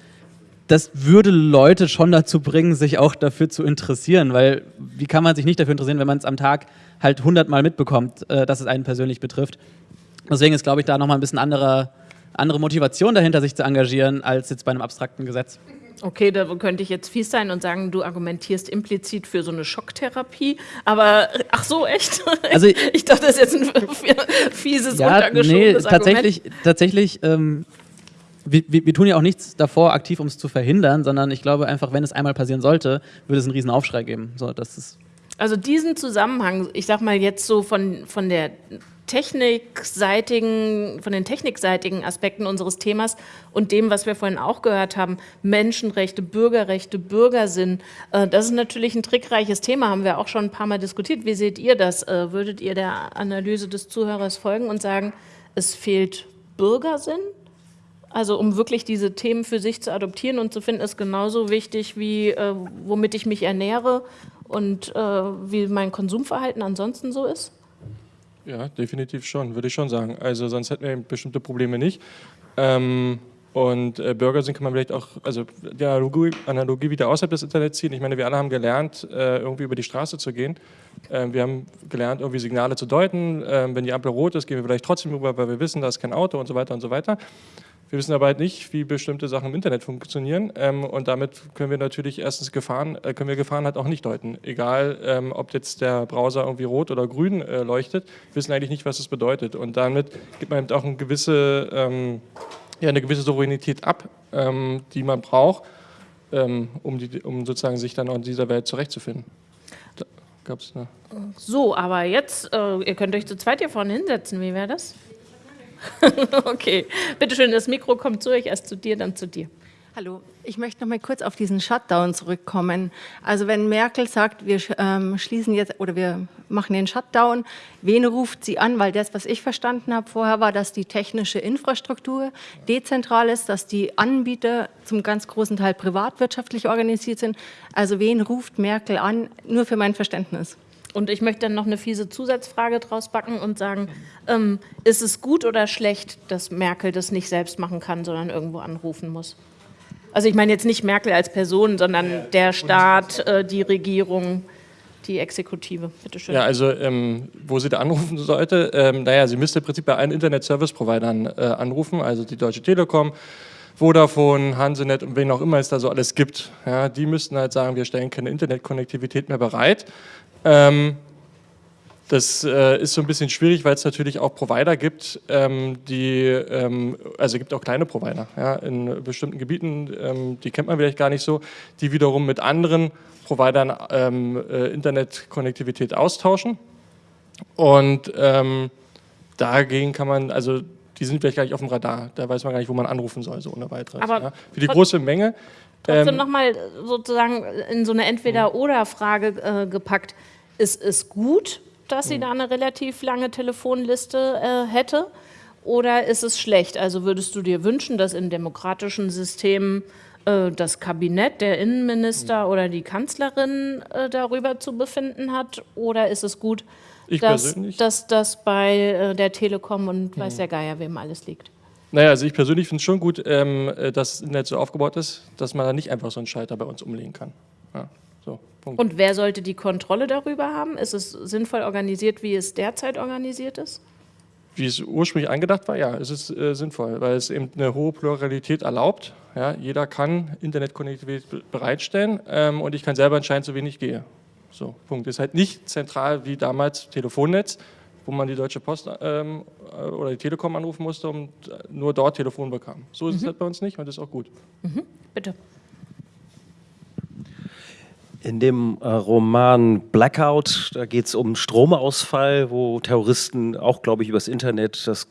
Das würde Leute schon dazu bringen, sich auch dafür zu interessieren, weil wie kann man sich nicht dafür interessieren, wenn man es am Tag halt hundertmal mitbekommt, äh, dass es einen persönlich betrifft. Deswegen ist, glaube ich, da nochmal ein bisschen andere, andere Motivation dahinter, sich zu engagieren, als jetzt bei einem abstrakten Gesetz. Okay, da könnte ich jetzt fies sein und sagen, du argumentierst implizit für so eine Schocktherapie, aber ach so, echt? Also- ich dachte, das ist jetzt ein fieses, Ja, nee, untergeschobenes tatsächlich, tatsächlich ähm, wir, wir, wir tun ja auch nichts davor aktiv, um es zu verhindern, sondern ich glaube einfach, wenn es einmal passieren sollte, würde es einen riesen Aufschrei geben. So, das ist Also diesen Zusammenhang, ich sag mal jetzt so von, von der technikseitigen, von den technikseitigen Aspekten unseres Themas und dem, was wir vorhin auch gehört haben, Menschenrechte, Bürgerrechte, Bürgersinn, äh, das ist natürlich ein trickreiches Thema, haben wir auch schon ein paar Mal diskutiert. Wie seht ihr das? Äh, würdet ihr der Analyse des Zuhörers folgen und sagen, es fehlt Bürgersinn? Also um wirklich diese Themen für sich zu adoptieren und zu finden, ist genauso wichtig wie äh, womit ich mich ernähre und äh, wie mein Konsumverhalten ansonsten so ist. Ja, definitiv schon, würde ich schon sagen. Also sonst hätten wir bestimmte Probleme nicht. Ähm, und äh, Bürger sind, kann man vielleicht auch, also die Analogie, Analogie wieder außerhalb des Internets ziehen. Ich meine, wir alle haben gelernt, äh, irgendwie über die Straße zu gehen. Ähm, wir haben gelernt, irgendwie Signale zu deuten. Ähm, wenn die Ampel rot ist, gehen wir vielleicht trotzdem rüber, weil wir wissen, da ist kein Auto und so weiter und so weiter. Wir wissen aber halt nicht, wie bestimmte Sachen im Internet funktionieren ähm, und damit können wir natürlich erstens Gefahren, äh, können wir Gefahren halt auch nicht deuten. Egal, ähm, ob jetzt der Browser irgendwie rot oder grün äh, leuchtet, wissen eigentlich nicht, was das bedeutet und damit gibt man eben auch eine gewisse, ähm, ja, eine gewisse Souveränität ab, ähm, die man braucht, ähm, um, die, um sozusagen sich dann auch in dieser Welt zurechtzufinden. Da gab's eine So, aber jetzt, äh, ihr könnt euch zu zweit hier vorne hinsetzen. Wie wäre das? okay, bitteschön, das Mikro kommt zu euch, erst zu dir, dann zu dir. Hallo, ich möchte noch mal kurz auf diesen Shutdown zurückkommen. Also wenn Merkel sagt, wir ähm, schließen jetzt oder wir machen den Shutdown, wen ruft sie an? Weil das, was ich verstanden habe vorher, war, dass die technische Infrastruktur dezentral ist, dass die Anbieter zum ganz großen Teil privatwirtschaftlich organisiert sind. Also wen ruft Merkel an? Nur für mein Verständnis. Und ich möchte dann noch eine fiese Zusatzfrage draus backen und sagen, ähm, ist es gut oder schlecht, dass Merkel das nicht selbst machen kann, sondern irgendwo anrufen muss? Also ich meine jetzt nicht Merkel als Person, sondern der Staat, äh, die Regierung, die Exekutive. Bitte schön. Ja, also ähm, wo sie da anrufen sollte, ähm, naja, sie müsste im Prinzip bei allen Internet-Service-Providern äh, anrufen, also die Deutsche Telekom, Vodafone, Hansenet und wen auch immer es da so alles gibt. Ja, die müssten halt sagen, wir stellen keine Internetkonnektivität mehr bereit. Ähm, das äh, ist so ein bisschen schwierig, weil es natürlich auch Provider gibt, ähm, die, ähm, also gibt auch kleine Provider ja, in bestimmten Gebieten, ähm, die kennt man vielleicht gar nicht so, die wiederum mit anderen Providern ähm, äh, Internetkonnektivität austauschen. Und ähm, dagegen kann man, also die sind vielleicht gar nicht auf dem Radar, da weiß man gar nicht, wo man anrufen soll, so ohne weiteres. Aber ja. Für die große Menge. Trotzdem ähm, nochmal sozusagen in so eine Entweder-Oder-Frage äh, gepackt. Ist es gut, dass sie da eine relativ lange Telefonliste äh, hätte? Oder ist es schlecht? Also würdest du dir wünschen, dass in demokratischen Systemen äh, das Kabinett, der Innenminister oder die Kanzlerin äh, darüber zu befinden hat? Oder ist es gut, Ich dass, persönlich- dass das bei äh, der Telekom und weiß der Geier wem alles liegt? Naja, also ich persönlich finde es schon gut, ähm, äh, dass das Internet so aufgebaut ist, dass man da nicht einfach so einen Schalter bei uns umlegen kann. Ja, so. Und wer sollte die Kontrolle darüber haben? Ist es sinnvoll organisiert, wie es derzeit organisiert ist? Wie es ursprünglich angedacht war, ja, es ist äh, sinnvoll, weil es eben eine hohe Pluralität erlaubt. Ja, jeder kann Internetkonnektivität be- bereitstellen ähm, und ich kann selber entscheiden, zu wen ich gehe. So, Punkt. Ist halt nicht zentral wie damals Telefonnetz, wo man die Deutsche Post ähm, äh, oder die Telekom anrufen musste und äh, nur dort Telefon bekam. So ist es halt bei uns nicht und das ist auch gut. Bitte. In dem äh, Roman Blackout, da geht es um Stromausfall, wo Terroristen auch, glaube ich, übers Internet das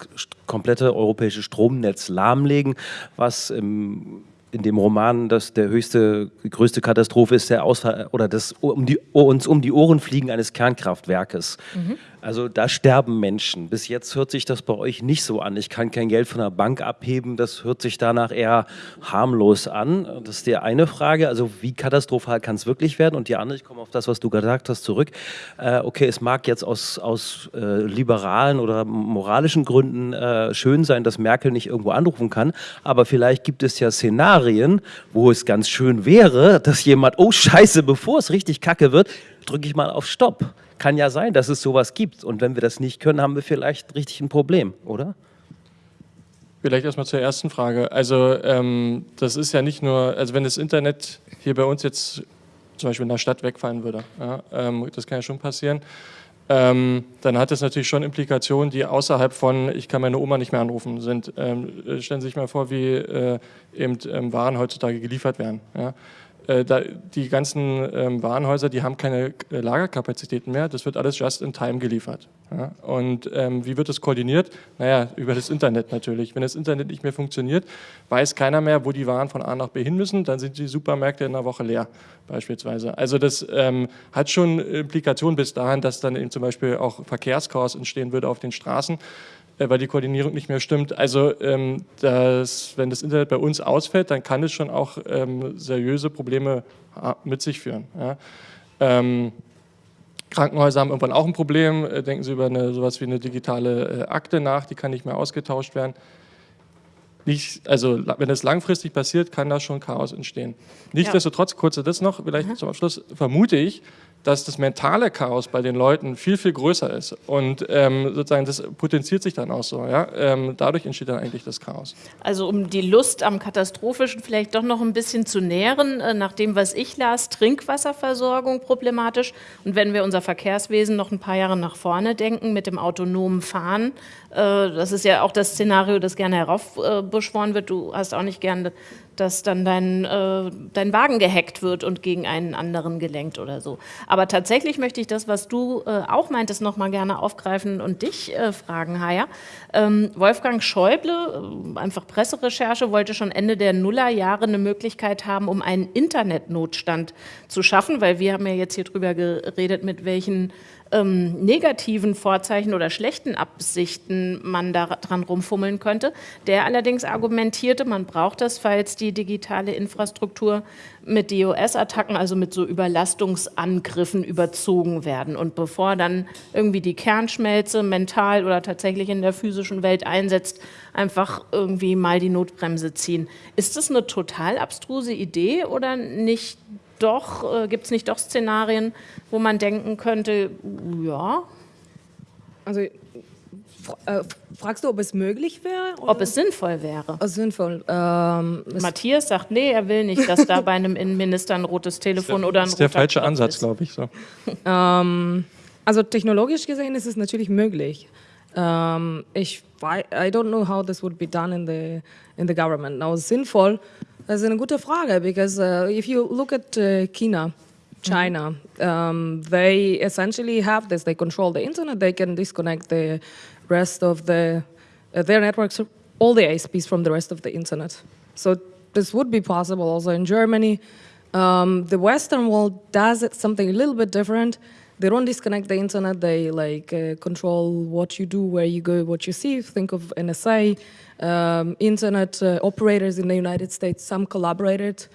komplette europäische Stromnetz lahmlegen, was im in dem Roman, dass der höchste, größte Katastrophe ist der Ausfall oder das um die, uns um die Ohren fliegen eines Kernkraftwerkes. Mhm. Also da sterben Menschen. Bis jetzt hört sich das bei euch nicht so an. Ich kann kein Geld von der Bank abheben. Das hört sich danach eher harmlos an. Das ist die eine Frage. Also wie katastrophal kann es wirklich werden? Und die andere, ich komme auf das, was du gesagt hast, zurück. Äh, okay, es mag jetzt aus, aus äh, liberalen oder moralischen Gründen äh, schön sein, dass Merkel nicht irgendwo anrufen kann. Aber vielleicht gibt es ja Szenarien, wo es ganz schön wäre, dass jemand, oh Scheiße, bevor es richtig kacke wird, drücke ich mal auf Stopp. Kann ja sein, dass es sowas gibt. Und wenn wir das nicht können, haben wir vielleicht richtig ein Problem, oder? Vielleicht erstmal zur ersten Frage. Also ähm, das ist ja nicht nur, also wenn das Internet hier bei uns jetzt zum Beispiel in der Stadt wegfallen würde, ja, ähm, das kann ja schon passieren, ähm, dann hat das natürlich schon Implikationen, die außerhalb von, ich kann meine Oma nicht mehr anrufen, sind. Ähm, stellen Sie sich mal vor, wie äh, eben ähm, Waren heutzutage geliefert werden. Ja? Äh, die ganzen ähm, Warenhäuser, die haben keine äh, Lagerkapazitäten mehr, das wird alles just in time geliefert. Und ähm, wie wird das koordiniert? Naja, über das Internet natürlich. Wenn das Internet nicht mehr funktioniert, weiß keiner mehr, wo die Waren von A nach B hin müssen, dann sind die Supermärkte in einer Woche leer beispielsweise. Also das ähm, hat schon Implikationen bis dahin, dass dann eben zum Beispiel auch Verkehrschaos entstehen würde auf den Straßen. Äh, weil die Koordinierung nicht mehr stimmt. Also ähm, das, wenn das Internet bei uns ausfällt, dann kann es schon auch ähm, seriöse Probleme mit sich führen. Ja. Ähm, Krankenhäuser haben irgendwann auch ein Problem. Äh, denken Sie über eine, sowas wie eine digitale äh, Akte nach, die kann nicht mehr ausgetauscht werden. Nicht, also wenn es langfristig passiert, kann da schon Chaos entstehen. Nichtsdestotrotz, ja. kurz das noch, vielleicht mhm. zum Abschluss, vermute ich, dass das mentale Chaos bei den Leuten viel, viel größer ist. Und ähm, sozusagen das potenziert sich dann auch so. Ja? Ähm, dadurch entsteht dann eigentlich das Chaos. Also um die Lust am Katastrophischen vielleicht doch noch ein bisschen zu nähren, äh, nach dem, was ich las, Trinkwasserversorgung problematisch. Und wenn wir unser Verkehrswesen noch ein paar Jahre nach vorne denken mit dem autonomen Fahren, das ist ja auch das Szenario, das gerne heraufbeschworen wird. Du hast auch nicht gerne dass dann dein, äh, dein Wagen gehackt wird und gegen einen anderen gelenkt oder so. Aber tatsächlich möchte ich das, was du äh, auch meintest, noch mal gerne aufgreifen und dich äh, fragen, Haya. Ähm, Wolfgang Schäuble, äh, einfach Presserecherche, wollte schon Ende der Nullerjahre eine Möglichkeit haben, um einen Internetnotstand zu schaffen, weil wir haben ja jetzt hier drüber geredet, mit welchen ähm, negativen Vorzeichen oder schlechten Absichten man daran rumfummeln könnte. Der allerdings argumentierte, man braucht das, falls die digitale Infrastruktur mit DOS-Attacken, also mit so Überlastungsangriffen überzogen werden. Und bevor dann irgendwie die Kernschmelze mental oder tatsächlich in der physischen Welt einsetzt, einfach irgendwie mal die Notbremse ziehen. Ist das eine total abstruse Idee oder nicht doch, äh, gibt es nicht doch Szenarien, wo man denken könnte, ja. Also äh, fragst du, ob es möglich wäre? Ob es sinnvoll wäre. Oh, sinnvoll. Ähm, Matthias sagt, nee, er will nicht, dass da bei einem Innenminister ein rotes Telefon der, oder ein Das ist der falsche Knopf Ansatz, glaube ich. So. ähm, also technologisch gesehen ist es natürlich möglich. Um, ähm, ich, I don't know how this would be done in the, in the government. Now, sinnvoll Das a good question because uh, if you look at uh, China, China, um, they essentially have this. They control the internet. They can disconnect the rest of the uh, their networks, all the ISPs from the rest of the internet. So this would be possible also in Germany. Um, the Western world does it something a little bit different. They don't disconnect the internet. They like uh, control what you do, where you go, what you see. Think of NSA um, internet uh, operators in the United States. Some collaborated,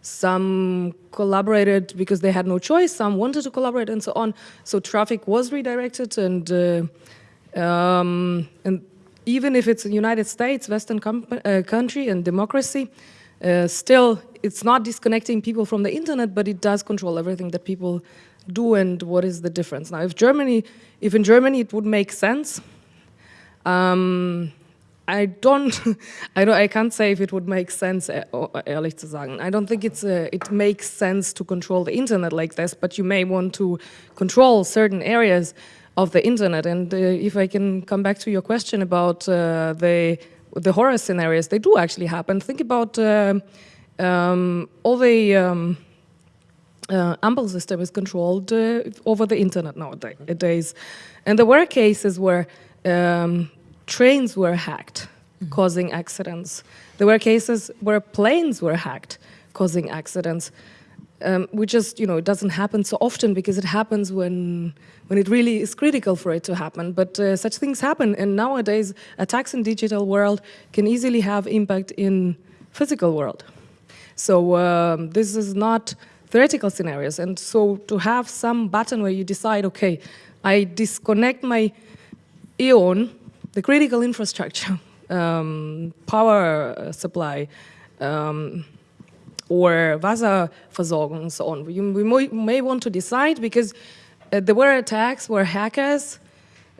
some collaborated because they had no choice, some wanted to collaborate and so on. So traffic was redirected and, uh, um, and even if it's a United States, Western uh, country and democracy, uh, still it's not disconnecting people from the internet, but it does control everything that people do and what is the difference. Now, if Germany, if in Germany it would make sense, um, I don't, I don't, I can't say if it would make sense, ehrlich zu sagen. I don't think it's a, it makes sense to control the internet like this, but you may want to control certain areas of the internet. And uh, if I can come back to your question about uh, the, the horror scenarios, they do actually happen. Think about uh, um, all the um, uh, Amble system is controlled uh, over the internet nowadays. And there were cases where um, trains were hacked, mm causing accidents. There were cases where planes were hacked, causing accidents. Um, we just, you know, it doesn't happen so often because it happens when, when it really is critical for it to happen. But uh, such things happen, and nowadays attacks in digital world can easily have impact in physical world. So um, this is not theoretical scenarios. And so to have some button where you decide, okay, I disconnect my EON, the critical infrastructure, um, power supply, um, or Wasserversorgung and so on. We, we may, may, want to decide because uh, there were attacks where hackers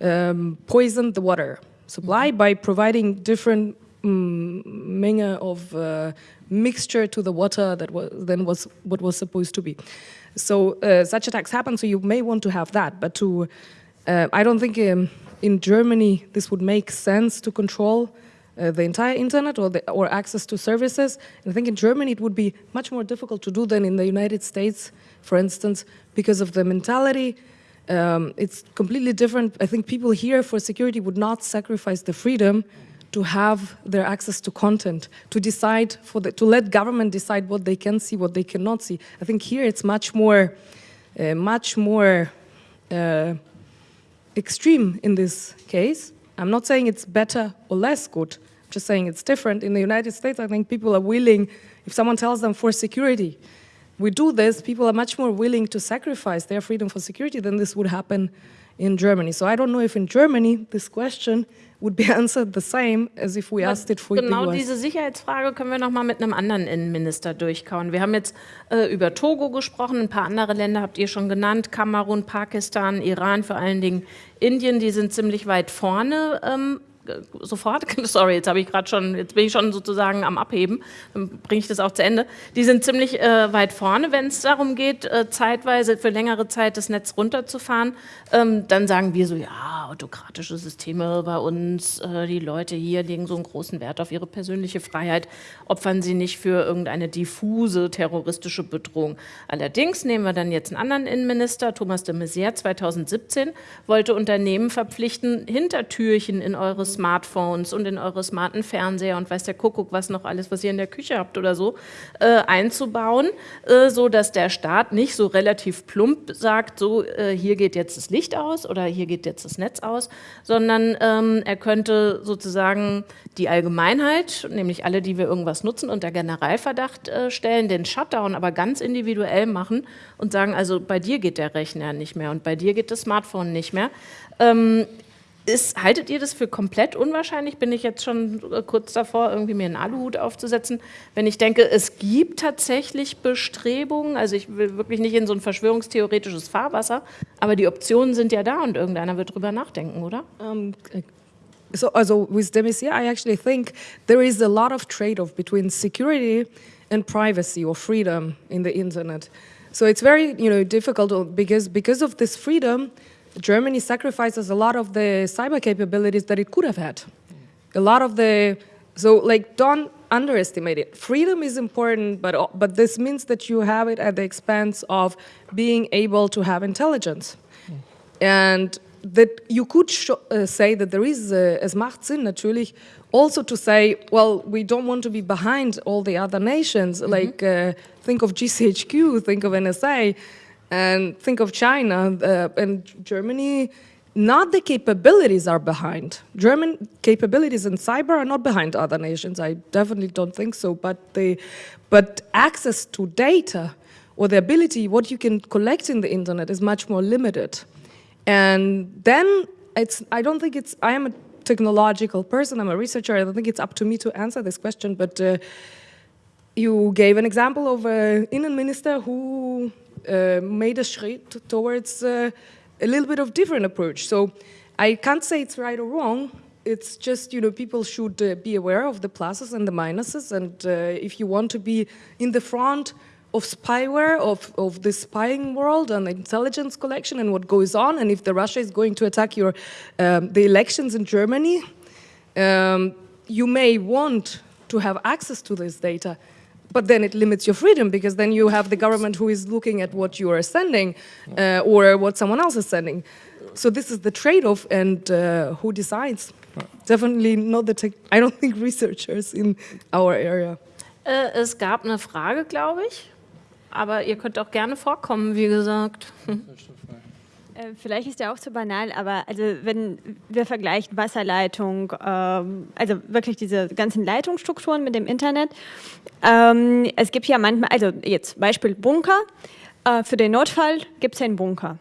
um, poisoned the water supply by providing different um, menge of uh, mixture to the water that was, then was what was supposed to be. So uh, such attacks happen, so you may want to have that, but to, uh, I don't think um, in Germany this would make sense to control uh, the entire internet or, the, or access to services. And I think in Germany it would be much more difficult to do than in the United States, for instance, because of the mentality. Um, it's completely different. I think people here for security would not sacrifice the freedom to have their access to content, to decide, for the, to let government decide what they can see, what they cannot see. I think here it's much more, uh, much more uh, extreme in this case. I'm not saying it's better or less good, I'm just saying it's different. In the United States, I think people are willing, if someone tells them for security, we do this, people are much more willing to sacrifice their freedom for security than this would happen in Germany. So I don't know if in Germany this question would be answered the same as if we asked it for genau the US. diese Sicherheitsfrage können wir noch mal mit einem anderen Innenminister durchkauen. Wir haben jetzt äh, über Togo gesprochen, ein paar andere Länder habt ihr schon genannt, Kamerun, Pakistan, Iran, vor allen Dingen Indien, die sind ziemlich weit vorne ähm, sofort, sorry, jetzt habe ich gerade schon, jetzt bin ich schon sozusagen am Abheben, dann bringe ich das auch zu Ende. Die sind ziemlich äh, weit vorne, wenn es darum geht, äh, zeitweise für längere Zeit das Netz runterzufahren. Ähm, dann sagen wir so, ja, autokratische Systeme bei uns, äh, die Leute hier legen so einen großen Wert auf ihre persönliche Freiheit, opfern sie nicht für irgendeine diffuse terroristische Bedrohung. Allerdings nehmen wir dann jetzt einen anderen Innenminister, Thomas de Maizière, 2017, wollte Unternehmen verpflichten, Hintertürchen in eures Smartphones und in eure smarten Fernseher und weiß der Kuckuck, was noch alles, was ihr in der Küche habt oder so, äh, einzubauen, äh, so dass der Staat nicht so relativ plump sagt, so äh, hier geht jetzt das Licht aus oder hier geht jetzt das Netz aus, sondern ähm, er könnte sozusagen die Allgemeinheit, nämlich alle, die wir irgendwas nutzen, unter Generalverdacht äh, stellen, den Shutdown aber ganz individuell machen und sagen, also bei dir geht der Rechner nicht mehr und bei dir geht das Smartphone nicht mehr. Ähm, ist, haltet ihr das für komplett unwahrscheinlich? Bin ich jetzt schon äh, kurz davor, irgendwie mir einen Aluhut aufzusetzen? Wenn ich denke, es gibt tatsächlich Bestrebungen, also ich will wirklich nicht in so ein verschwörungstheoretisches Fahrwasser, aber die Optionen sind ja da und irgendeiner wird drüber nachdenken, oder? Um, so, also with Demisier, I actually think there is a lot of trade-off between security and privacy or freedom in the internet. So it's very, you know, difficult because because of this freedom, Germany sacrifices a lot of the cyber capabilities that it could have had. A lot of the, so like don't underestimate it. Freedom is important, but, but this means that you have it at the expense of being able to have intelligence. And that you could uh, say that there is, uh, es macht Sinn natürlich, also to say, well, we don't want to be behind all the other nations, mm -hmm. like uh, think of GCHQ, think of NSA, and think of China uh, and Germany, not the capabilities are behind. German capabilities in cyber are not behind other nations. I definitely don't think so. But the, but access to data or the ability, what you can collect in the internet is much more limited. And then it's, I don't think it's, I am a technological person, I'm a researcher, I don't think it's up to me to answer this question, but uh, you gave an example of an Indian minister who made a shift towards uh, a little bit of different approach. So I can't say it's right or wrong. It's just, you know, people should uh, be aware of the pluses and the minuses. And uh, if you want to be in the front of spyware, of, of the spying world and intelligence collection and what goes on, and if the Russia is going to attack your, um, the elections in Germany, um, you may want to have access to this data but then it limits your freedom because then you have the government who is looking at what you are sending uh, or what someone else is sending. So this is the trade-off and uh, who decides? Definitely not the tech, I don't think researchers in our area. Äh, es gab eine Frage, glaube ich. Aber ihr könnt auch gerne vorkommen, wie gesagt. Vielleicht ist der auch zu banal, aber also wenn wir vergleichen Wasserleitung, ähm, also wirklich diese ganzen Leitungsstrukturen mit dem Internet. Ähm, es gibt ja manchmal, also jetzt Beispiel Bunker. Äh, für den Notfall gibt es einen Bunker.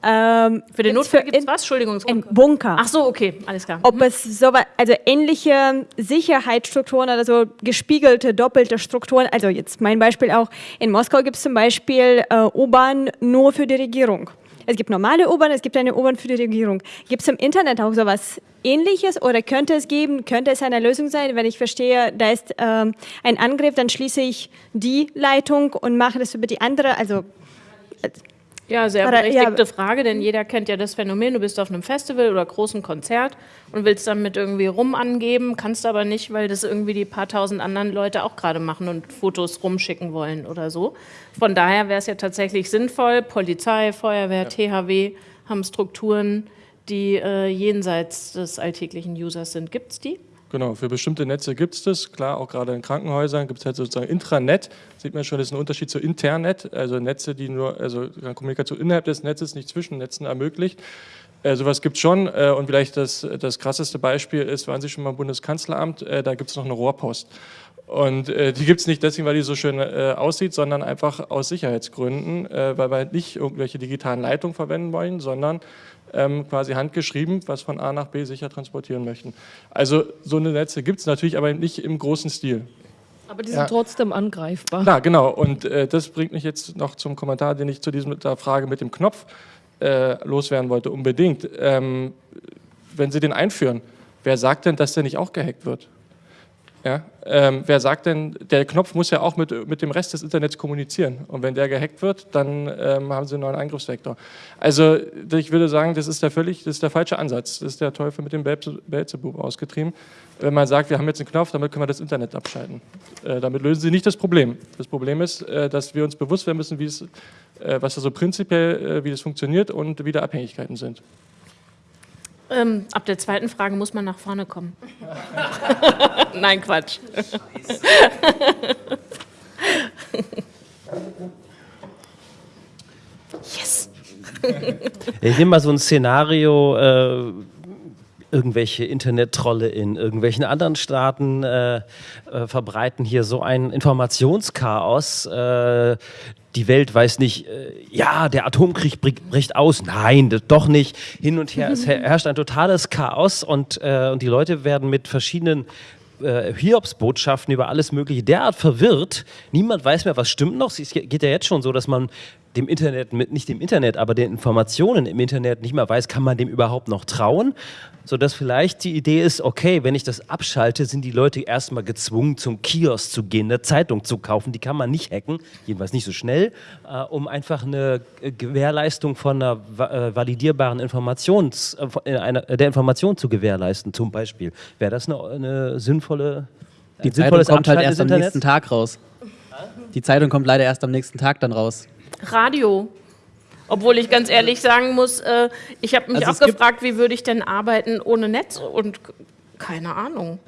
Ähm, für den Notfall gibt es was? Entschuldigung. Ein Bunker. Ach so, okay, alles klar. Ob mhm. es so also ähnliche Sicherheitsstrukturen oder so gespiegelte, doppelte Strukturen, also jetzt mein Beispiel auch, in Moskau gibt es zum Beispiel äh, U-Bahn nur für die Regierung. Es gibt normale U-Bahn, es gibt eine U-Bahn für die Regierung. Gibt es im Internet auch sowas Ähnliches oder könnte es geben, könnte es eine Lösung sein, wenn ich verstehe, da ist ähm, ein Angriff, dann schließe ich die Leitung und mache das über die andere, also ja, sehr berechtigte ja. Frage, denn jeder kennt ja das Phänomen, du bist auf einem Festival oder großen Konzert und willst damit irgendwie rum angeben, kannst aber nicht, weil das irgendwie die paar tausend anderen Leute auch gerade machen und Fotos rumschicken wollen oder so. Von daher wäre es ja tatsächlich sinnvoll, Polizei, Feuerwehr, ja. THW haben Strukturen, die äh, jenseits des alltäglichen Users sind. Gibt es die? Genau, für bestimmte Netze gibt es das. Klar, auch gerade in Krankenhäusern gibt es halt sozusagen Intranet. Sieht man schon, das ist ein Unterschied zu Internet, also Netze, die nur, also Kommunikation innerhalb des Netzes, nicht zwischen Netzen ermöglicht. Äh, sowas gibt es schon äh, und vielleicht das, das krasseste Beispiel ist, waren Sie schon mal im Bundeskanzleramt, äh, da gibt es noch eine Rohrpost. Und äh, die gibt es nicht deswegen, weil die so schön äh, aussieht, sondern einfach aus Sicherheitsgründen, äh, weil wir nicht irgendwelche digitalen Leitungen verwenden wollen, sondern ähm, quasi handgeschrieben, was von A nach B sicher transportieren möchten. Also so eine Netze gibt es natürlich, aber nicht im großen Stil. Aber die sind ja. trotzdem angreifbar. Na, genau. Und äh, das bringt mich jetzt noch zum Kommentar, den ich zu dieser Frage mit dem Knopf äh, loswerden wollte, unbedingt. Ähm, wenn Sie den einführen, wer sagt denn, dass der nicht auch gehackt wird? Ja? Ähm, wer sagt denn, der Knopf muss ja auch mit, mit dem Rest des Internets kommunizieren. Und wenn der gehackt wird, dann ähm, haben Sie einen neuen Angriffsvektor. Also ich würde sagen, das ist der völlig, das ist der falsche Ansatz. Das ist der Teufel mit dem Belzebub ausgetrieben. Wenn man sagt, wir haben jetzt einen Knopf, damit können wir das Internet abschalten. Äh, damit lösen Sie nicht das Problem. Das Problem ist, äh, dass wir uns bewusst werden müssen, wie äh, was da so prinzipiell, äh, wie das funktioniert und wie da Abhängigkeiten sind. Ähm, ab der zweiten Frage muss man nach vorne kommen. Nein, Quatsch. yes. Ich nehme mal so ein Szenario, äh, irgendwelche Internet-Trolle in irgendwelchen anderen Staaten äh, äh, verbreiten hier so ein Informationschaos. Die Welt weiß nicht, äh, ja, der Atomkrieg bricht aus. Nein, doch nicht. Hin und her. Es herrscht ein totales Chaos und, äh, und die Leute werden mit verschiedenen äh, Hiobsbotschaften über alles Mögliche derart verwirrt. Niemand weiß mehr, was stimmt noch. Es geht ja jetzt schon so, dass man dem Internet, nicht dem Internet, aber den Informationen im Internet nicht mehr weiß, kann man dem überhaupt noch trauen? Sodass vielleicht die Idee ist, okay, wenn ich das abschalte, sind die Leute erstmal gezwungen, zum Kiosk zu gehen, eine Zeitung zu kaufen. Die kann man nicht hacken, jedenfalls nicht so schnell, äh, um einfach eine Gewährleistung von einer äh, validierbaren Informations, äh, einer, der Information zu gewährleisten, zum Beispiel. Wäre das eine, eine sinnvolle die Zeitung kommt halt erst am nächsten Tag raus. Die Zeitung kommt leider erst am nächsten Tag dann raus. Radio. Obwohl ich ganz ehrlich sagen muss, äh, ich habe mich also auch gefragt, wie würde ich denn arbeiten ohne Netz und keine Ahnung.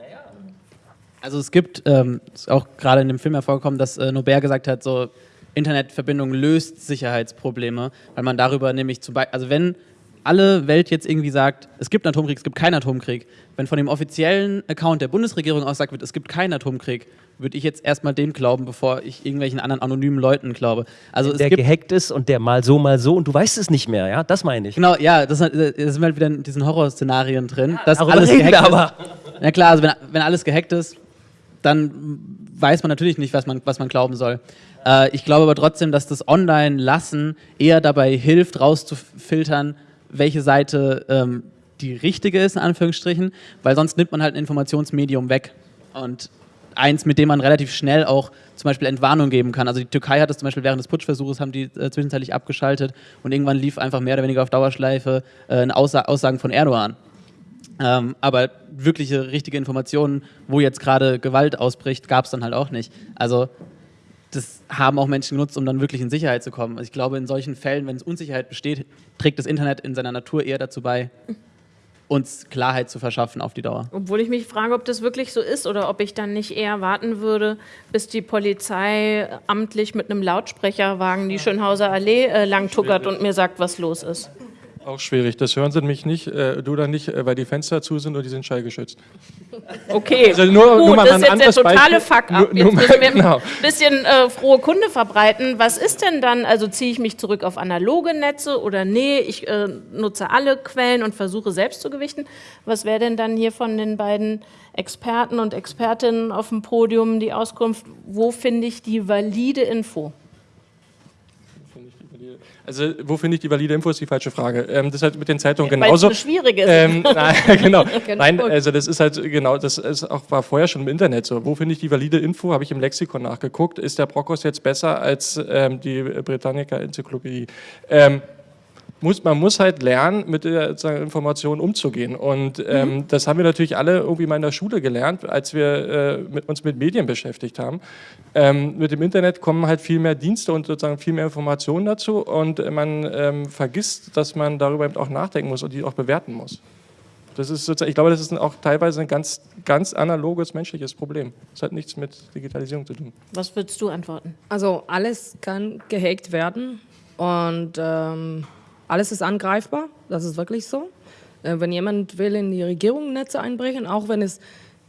Also es gibt, ähm, ist auch gerade in dem Film hervorgekommen, dass äh, Nobert gesagt hat, so Internetverbindung löst Sicherheitsprobleme, weil man darüber nämlich zum Beispiel, also wenn alle Welt jetzt irgendwie sagt, es gibt einen Atomkrieg, es gibt keinen Atomkrieg, wenn von dem offiziellen Account der Bundesregierung aussagt wird, es gibt keinen Atomkrieg, würde ich jetzt erstmal dem glauben, bevor ich irgendwelchen anderen anonymen Leuten glaube. Also der gehackt ist und der mal so, mal so und du weißt es nicht mehr, ja, das meine ich. Genau, ja, das, das sind halt wieder in diesen Horrorszenarien drin, dass ja, alles gehackt aber. ist. Ja klar, also wenn, wenn alles gehackt ist, dann weiß man natürlich nicht, was man, was man glauben soll. Äh, ich glaube aber trotzdem, dass das Online-Lassen eher dabei hilft, rauszufiltern, welche Seite ähm, die richtige ist, in Anführungsstrichen, weil sonst nimmt man halt ein Informationsmedium weg. Und eins, mit dem man relativ schnell auch zum Beispiel Entwarnung geben kann. Also die Türkei hat das zum Beispiel während des Putschversuches, haben die äh, zwischenzeitlich abgeschaltet und irgendwann lief einfach mehr oder weniger auf Dauerschleife äh, Aussa Aussagen von Erdogan. Ähm, aber wirkliche, richtige Informationen, wo jetzt gerade Gewalt ausbricht, gab es dann halt auch nicht. Also das haben auch Menschen genutzt, um dann wirklich in Sicherheit zu kommen. Also ich glaube, in solchen Fällen, wenn es Unsicherheit besteht, trägt das Internet in seiner Natur eher dazu bei, uns Klarheit zu verschaffen auf die Dauer. Obwohl ich mich frage, ob das wirklich so ist oder ob ich dann nicht eher warten würde, bis die Polizei amtlich mit einem Lautsprecherwagen die Schönhauser Allee äh, langtuckert und mir sagt, was los ist. Auch schwierig. Das hören sie nämlich nicht, äh, du dann nicht, äh, weil die Fenster zu sind und die sind schallgeschützt. Okay, Also nur- gut, nur mal das ist jetzt der totale. Fuck-up. Jetzt müssen wir genau. ein bisschen äh, frohe Kunde verbreiten. Was ist denn dann, also ziehe ich mich zurück auf analoge Netze oder nee, ich äh, nutze alle Quellen und versuche selbst zu gewichten. Was wäre denn dann hier von den beiden Experten und Expertinnen auf dem Podium die Auskunft, wo finde ich die valide Info? Also, wo finde ich die valide Info, ist die falsche Frage. Ähm, das ist halt mit den Zeitungen Weil es genauso. eine schwierige ist. Ähm, nein, genau. Nein, also das ist halt genau, das ist auch, war vorher schon im Internet so. Wo finde ich die valide Info? Habe ich im Lexikon nachgeguckt. Ist der Brockhaus jetzt besser als ähm, die Britannica-Enzyklopädie? Ähm, muss, man muss halt lernen, mit der Information umzugehen. Und ähm, Mhm. das haben wir natürlich alle irgendwie mal in der Schule gelernt, als wir äh, mit, uns mit Medien beschäftigt haben. Ähm, mit dem Internet kommen halt viel mehr Dienste und sozusagen viel mehr Informationen dazu. Und man ähm, vergisst, dass man darüber eben auch nachdenken muss und die auch bewerten muss. Das ist sozusagen, ich glaube, das ist auch teilweise ein ganz, ganz analoges menschliches Problem. Das hat nichts mit Digitalisierung zu tun. Was würdest du antworten? Also alles kann gehackt werden und ähm, alles ist angreifbar. Das ist wirklich so. Äh, wenn jemand will in die Regierung Netze einbrechen, auch wenn es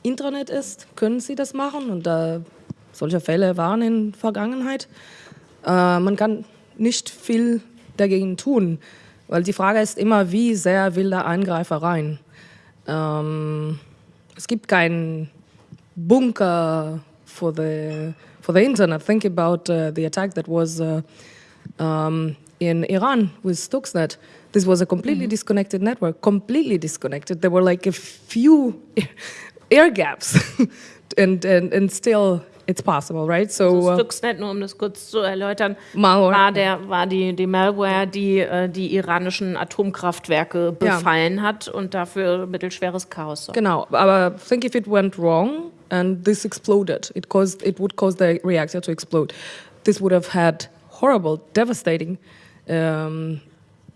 Intranet ist, können sie das machen. Und äh, solche Fälle waren in der Vergangenheit. Äh, man kann nicht viel dagegen tun, weil die Frage ist immer, wie sehr will der Eingreifer rein. Ähm, es gibt keinen bunker for the for the internet. Think about uh, the attack that was uh, um, in Iran with Stuxnet. This was a completely disconnected network, completely disconnected. There were like a few air gaps, and, and and still it's possible, right? So Also uh, Stuxnet, nur um das kurz zu erläutern, Malware. war, der, war die, die Malware, die äh, die iranischen Atomkraftwerke Ja. befallen hat und dafür mittelschweres Chaos sorgt. Genau, aber think if it went wrong and this exploded, it caused it would cause the reactor to explode. This would have had horrible, devastating um,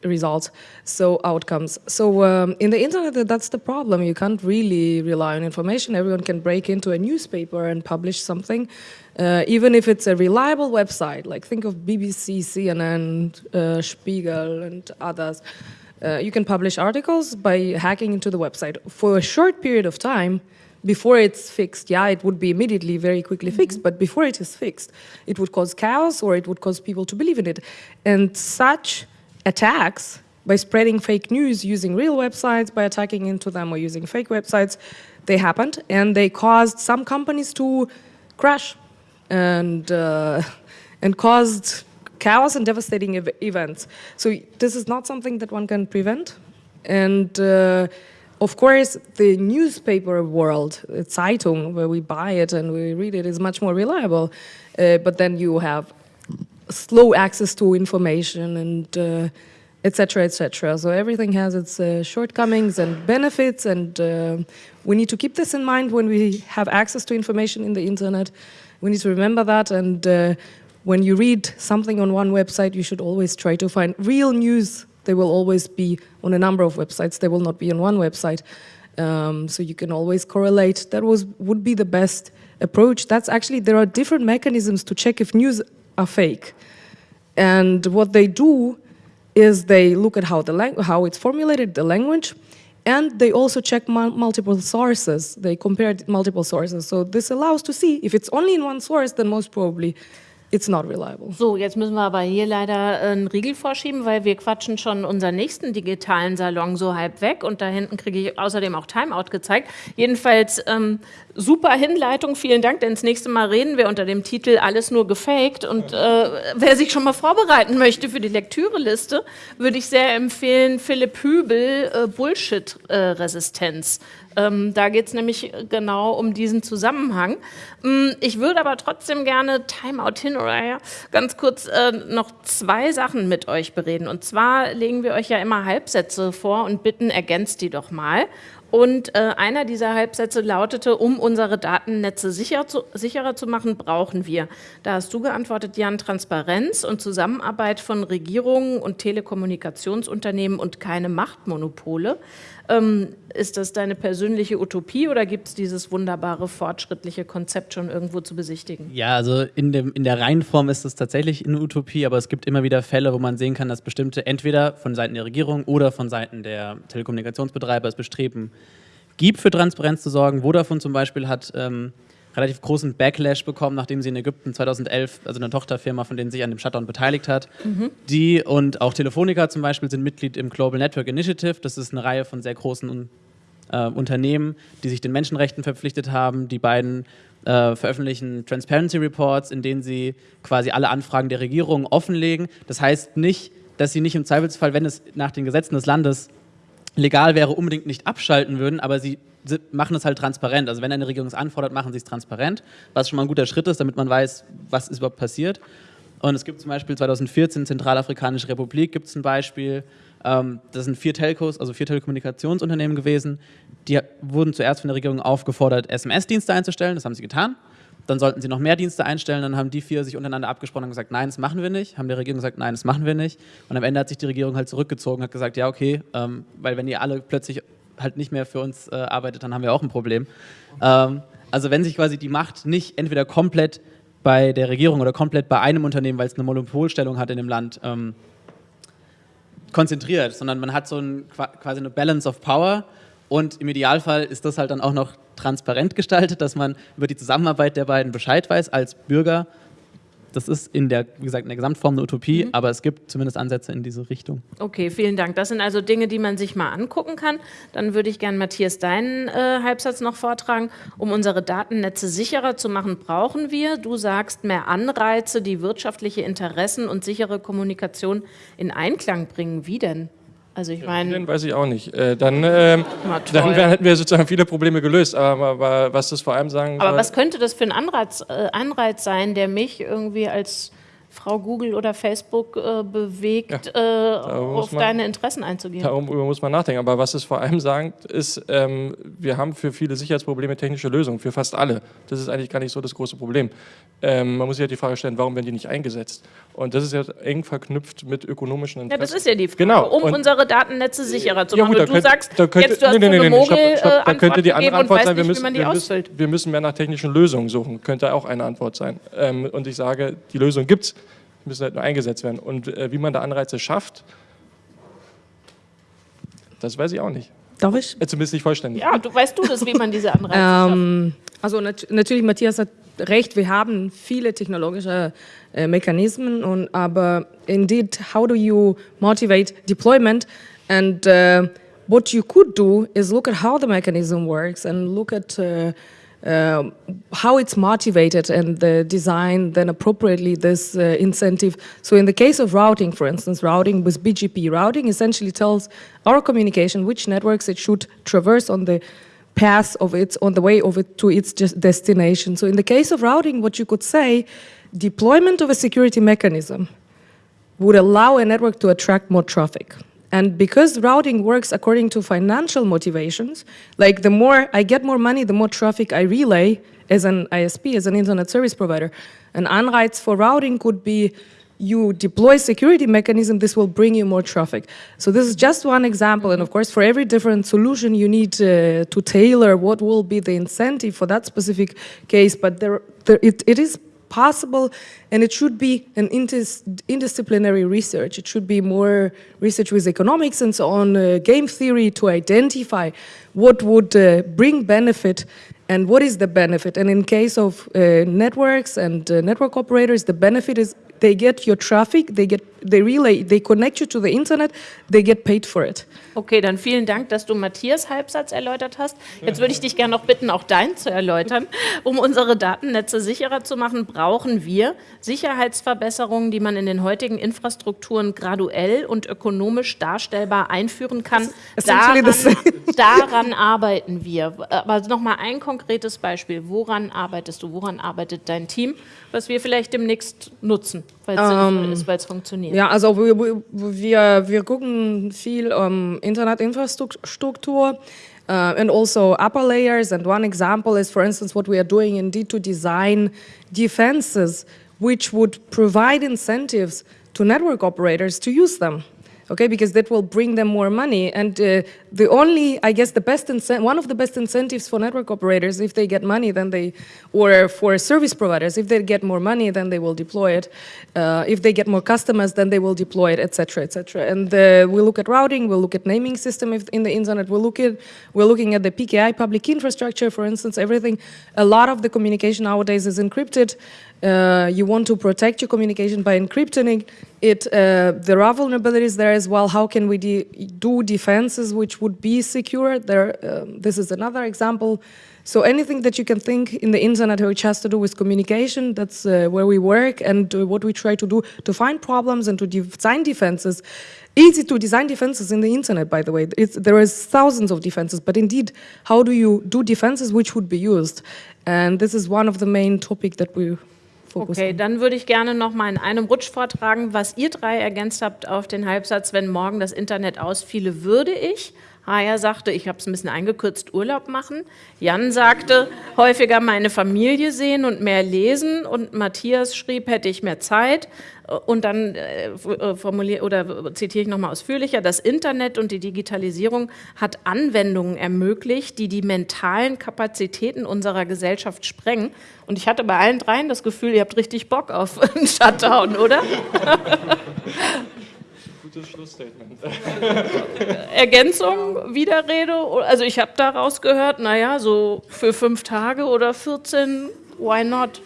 results, so outcomes. So um, in the internet, that's the problem. You can't really rely on information. Everyone can break into a newspaper and publish something, uh, even if it's a reliable website. Like think of BBC, CNN, uh, Spiegel, and others. Uh, you can publish articles by hacking into the website for a short period of time before it's fixed. Yeah, it would be immediately very quickly fixed, but before it is fixed, it would cause chaos or it would cause people to believe in it. And such attacks by spreading fake news using real websites, by attacking into them or using fake websites, they happened and they caused some companies to crash and uh, and caused chaos and devastating ev- events. So this is not something that one can prevent. And uh, of course, the newspaper world, uh, Zeitung, where we buy it and we read it, is much more reliable. Uh, but then you have slow access to information and uh, et cetera, et. So everything has its uh, shortcomings and benefits, and uh, we need to keep this in mind when we have access to information in the internet. We need to remember that, and uh, when you read something on one website, you should always try to find real news. They will always be on a number of websites. They will not be on one website. Um, so you can always correlate. That was would be the best approach. That's actually there are different mechanisms to check if news are fake. And what they do is they look at how the how it's formulated, the language, and they also check multiple sources. They compare multiple sources. So this allows to see if it's only in one source, then most probably it's not reliable. So, jetzt müssen wir aber hier leider äh, einen Riegel vorschieben, weil wir quatschen schon unseren nächsten digitalen Salon so halb weg und da hinten kriege ich außerdem auch Timeout gezeigt. Jedenfalls ähm, super Hinleitung, vielen Dank, denn das nächste Mal reden wir unter dem Titel Alles nur gefaked und äh, wer sich schon mal vorbereiten möchte für die Lektüreliste, würde ich sehr empfehlen Philipp Hübel, äh, Bullshit-Resistenz. Ähm, da geht es nämlich genau um diesen Zusammenhang. Mm, Ich würde aber trotzdem gerne Timeout hin oder her ganz kurz äh, noch zwei Sachen mit euch bereden. Und zwar legen wir euch ja immer Halbsätze vor und bitten, ergänzt die doch mal. Und äh, einer dieser Halbsätze lautete, um unsere Datennetze sicher zu, sicherer zu machen, brauchen wir. Da hast du geantwortet, Jan, Transparenz und Zusammenarbeit von Regierungen und Telekommunikationsunternehmen und keine Machtmonopole. Ähm, ist das deine persönliche Utopie oder gibt es dieses wunderbare, fortschrittliche Konzept schon irgendwo zu besichtigen? Ja, also in, dem, in der Reihenform ist es tatsächlich eine Utopie, aber es gibt immer wieder Fälle, wo man sehen kann, dass bestimmte entweder von Seiten der Regierung oder von Seiten der Telekommunikationsbetreiber es bestreben gibt, für Transparenz zu sorgen. Vodafone zum Beispiel hat ähm, relativ großen Backlash bekommen, nachdem sie in Ägypten 2011, also eine Tochterfirma, von denen sich an dem Shutdown beteiligt hat. Mhm. Die und auch Telefonica zum Beispiel sind Mitglied im Global Network Initiative. Das ist eine Reihe von sehr großen äh, Unternehmen, die sich den Menschenrechten verpflichtet haben. Die beiden äh, veröffentlichen Transparency Reports, in denen sie quasi alle Anfragen der Regierung offenlegen. Das heißt nicht, dass sie nicht im Zweifelsfall, wenn es nach den Gesetzen des Landes legal wäre, unbedingt nicht abschalten würden, aber sie machen es halt transparent. Also wenn eine Regierung es anfordert, machen sie es transparent, was schon mal ein guter Schritt ist, damit man weiß, was ist überhaupt passiert. Und es gibt zum Beispiel 2014 Zentralafrikanische Republik gibt es ein Beispiel. Ähm, das sind vier Telcos, also vier Telekommunikationsunternehmen gewesen. Die wurden zuerst von der Regierung aufgefordert, SMS-Dienste einzustellen. Das haben sie getan. Dann sollten sie noch mehr Dienste einstellen. Dann haben die vier sich untereinander abgesprochen und gesagt, nein, das machen wir nicht. Haben der Regierung gesagt, nein, das machen wir nicht. Und am Ende hat sich die Regierung halt zurückgezogen, hat gesagt, ja, okay, ähm, weil wenn ihr alle plötzlich halt nicht mehr für uns äh, arbeitet, dann haben wir auch ein Problem. Ähm, also wenn sich quasi die Macht nicht entweder komplett bei der Regierung oder komplett bei einem Unternehmen, weil es eine Monopolstellung hat in dem Land, ähm, konzentriert, sondern man hat so ein, quasi eine Balance of Power und im Idealfall ist das halt dann auch noch transparent gestaltet, dass man über die Zusammenarbeit der beiden Bescheid weiß als Bürger das ist in der, wie gesagt, in der Gesamtform eine Utopie, mhm. aber es gibt zumindest Ansätze in diese Richtung. Okay, vielen Dank. Das sind also Dinge, die man sich mal angucken kann. Dann würde ich gerne Matthias deinen äh, Halbsatz noch vortragen. Um unsere Datennetze sicherer zu machen, brauchen wir, du sagst, mehr Anreize, die wirtschaftliche Interessen und sichere Kommunikation in Einklang bringen. Wie denn? Also ich meine... Den weiß ich auch nicht. Äh, dann, äh, dann hätten wir sozusagen viele Probleme gelöst. Aber, aber, was das vor allem sagen Aber was könnte das für ein Anreiz, äh, Anreiz sein, der mich irgendwie als Frau Google oder Facebook äh, bewegt, ja, äh, auf man, deine Interessen einzugehen. Darüber muss man nachdenken. Aber was es vor allem sagt, ist, ähm, wir haben für viele Sicherheitsprobleme technische Lösungen, für fast alle. Das ist eigentlich gar nicht so das große Problem. Ähm, man muss sich halt die Frage stellen, warum werden die nicht eingesetzt? Und das ist ja eng verknüpft mit ökonomischen Interessen. Ja, das ist ja die Frage, genau. um und unsere Datennetze sicherer zu machen. Ja, gut, du könnt, sagst, könnte, jetzt du hast nee, nee, nee, nee, stopp, stopp, da könnte die andere Antwort sein, wir müssen, wir, müssen, wir müssen mehr nach technischen Lösungen suchen. Könnte auch eine Antwort sein. Ähm, und ich sage, die Lösung gibt es müssen halt nur eingesetzt werden. Und äh, wie man da Anreize schafft, das weiß ich auch nicht. Darf ich? Äh, zumindest nicht vollständig. Ja, du weißt du das, wie man diese Anreize ähm, schafft? Also nat natürlich, Matthias hat recht, wir haben viele technologische äh, Mechanismen, und, aber indeed, how do you motivate deployment? And uh, what you could do is look at how the mechanism works and look at uh, uh, how it's motivated and the design then appropriately this uh, incentive. So in the case of routing, for instance, routing with BGP, routing essentially tells our communication which networks it should traverse on the path of its, on the way of it to its destination. So in the case of routing, what you could say, deployment of a security mechanism would allow a network to attract more traffic. And because routing works according to financial motivations, like the more I get more money, the more traffic I relay as an ISP, as an internet service provider. An Anreiz for routing could be you deploy security mechanism, this will bring you more traffic. So this is just one example. And of course, for every different solution, you need uh, to tailor what will be the incentive for that specific case. But there, there it, it is possible, and it should be an interdisciplinary research. It should be more research with economics and so on, uh, game theory to identify what would uh, bring benefit and what is the benefit. And in case of uh, networks and uh, network operators, the benefit is they get your traffic, they get, they relay, they connect you to the internet, they get paid for it. Okay, dann vielen Dank, dass du Matthias Halbsatz erläutert hast. Jetzt würde ich dich gerne noch bitten, auch deinen zu erläutern. Um unsere Datennetze sicherer zu machen, brauchen wir Sicherheitsverbesserungen, die man in den heutigen Infrastrukturen graduell und ökonomisch darstellbar einführen kann. Daran, daran arbeiten wir. Aber nochmal ein konkretes Beispiel. Woran arbeitest du? Woran arbeitet dein Team, was wir vielleicht demnächst nutzen? weil es ähm, ist, weil es funktioniert. Ja, also wir, wir, wir gucken viel um, Internetinfrastruktur. uh, and also upper layers. And one example is, for instance, what we are doing indeed to design defenses which would provide incentives to network operators to use them okay, because that will bring them more money. And uh, the only, I guess, the best one of the best incentives for network operators, if they get money, then they, or for service providers, if they get more money, then they will deploy it. Uh, if they get more customers, then they will deploy it, etc., etc. And uh, we look at routing, we look at naming system in the internet, we look at, we're looking at the PKI public infrastructure, for instance, everything. A lot of the communication nowadays is encrypted. Uh, you want to protect your communication by encrypting it. Uh, there are vulnerabilities there as well. How can we de do defenses which would be secure? There, um, this is another example. So anything that you can think in the internet which has to do with communication, that's uh, where we work and uh, what we try to do to find problems and to design defenses. Easy to design defenses in the internet, by the way. It's, there is thousands of defenses, but indeed, how do you do defenses which would be used? And this is one of the main topic that we. Okay, dann würde ich gerne noch mal in einem Rutsch vortragen, was ihr drei ergänzt habt auf den Halbsatz, wenn morgen das Internet ausfiele, würde ich. Haya sagte, ich habe es ein bisschen eingekürzt, Urlaub machen. Jan sagte, häufiger meine Familie sehen und mehr lesen. Und Matthias schrieb, hätte ich mehr Zeit. Und dann äh, äh oder zitiere ich nochmal ausführlicher, das Internet und die Digitalisierung hat Anwendungen ermöglicht, die die mentalen Kapazitäten unserer Gesellschaft sprengen. Und ich hatte bei allen dreien das Gefühl, ihr habt richtig Bock auf einen Shutdown, oder? gutes Schlussstatement. Ergänzung, Widerrede? Also ich habe daraus gehört, naja, so für fünf Tage oder 14, why not?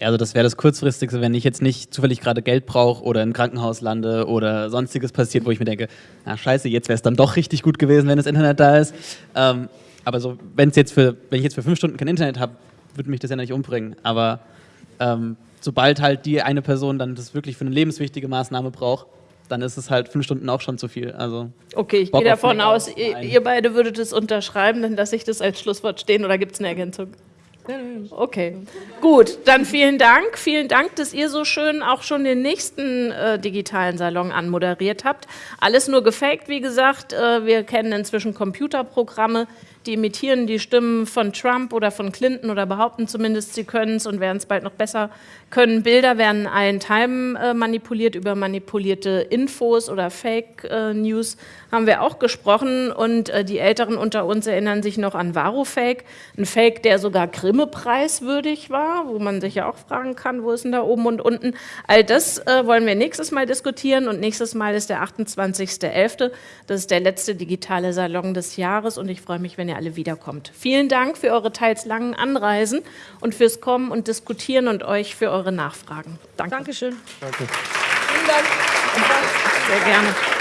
Also das wäre das kurzfristigste, wenn ich jetzt nicht zufällig gerade Geld brauche oder im Krankenhaus lande oder sonstiges passiert, wo ich mir denke, na scheiße, jetzt wäre es dann doch richtig gut gewesen, wenn das Internet da ist. Ähm, aber so, wenn jetzt für, wenn ich jetzt für fünf Stunden kein Internet habe, würde mich das ja nicht umbringen. Aber ähm, sobald halt die eine Person dann das wirklich für eine lebenswichtige Maßnahme braucht, dann ist es halt fünf Stunden auch schon zu viel. Also okay, ich gehe davon aus, ihr, ihr, beide würdet es unterschreiben, dann lasse ich das als Schlusswort stehen oder gibt es eine Ergänzung? Okay, gut, dann vielen Dank. Vielen Dank, dass ihr so schön auch schon den nächsten äh, digitalen Salon anmoderiert habt. Alles nur gefaked, wie gesagt. Äh, wir kennen inzwischen Computerprogramme, die imitieren die Stimmen von Trump oder von Clinton oder behaupten zumindest, sie können es und werden es bald noch besser können. Bilder werden allen Teilen äh, manipuliert über manipulierte Infos oder Fake äh, News haben wir auch gesprochen und äh, die Älteren unter uns erinnern sich noch an Varufake, ein Fake, der sogar Grimme-preiswürdig war, wo man sich ja auch fragen kann, wo ist denn da oben und unten. All das wollen wir nächstes Mal diskutieren und nächstes Mal ist der 28.11., das ist der letzte digitale Salon des Jahres und ich freue mich, wenn ihr alle wiederkommt. Vielen Dank für eure teils langen Anreisen und fürs Kommen und Diskutieren und euch für eure Nachfragen. Danke. Dankeschön. Danke. Vielen Dank. Sehr gerne.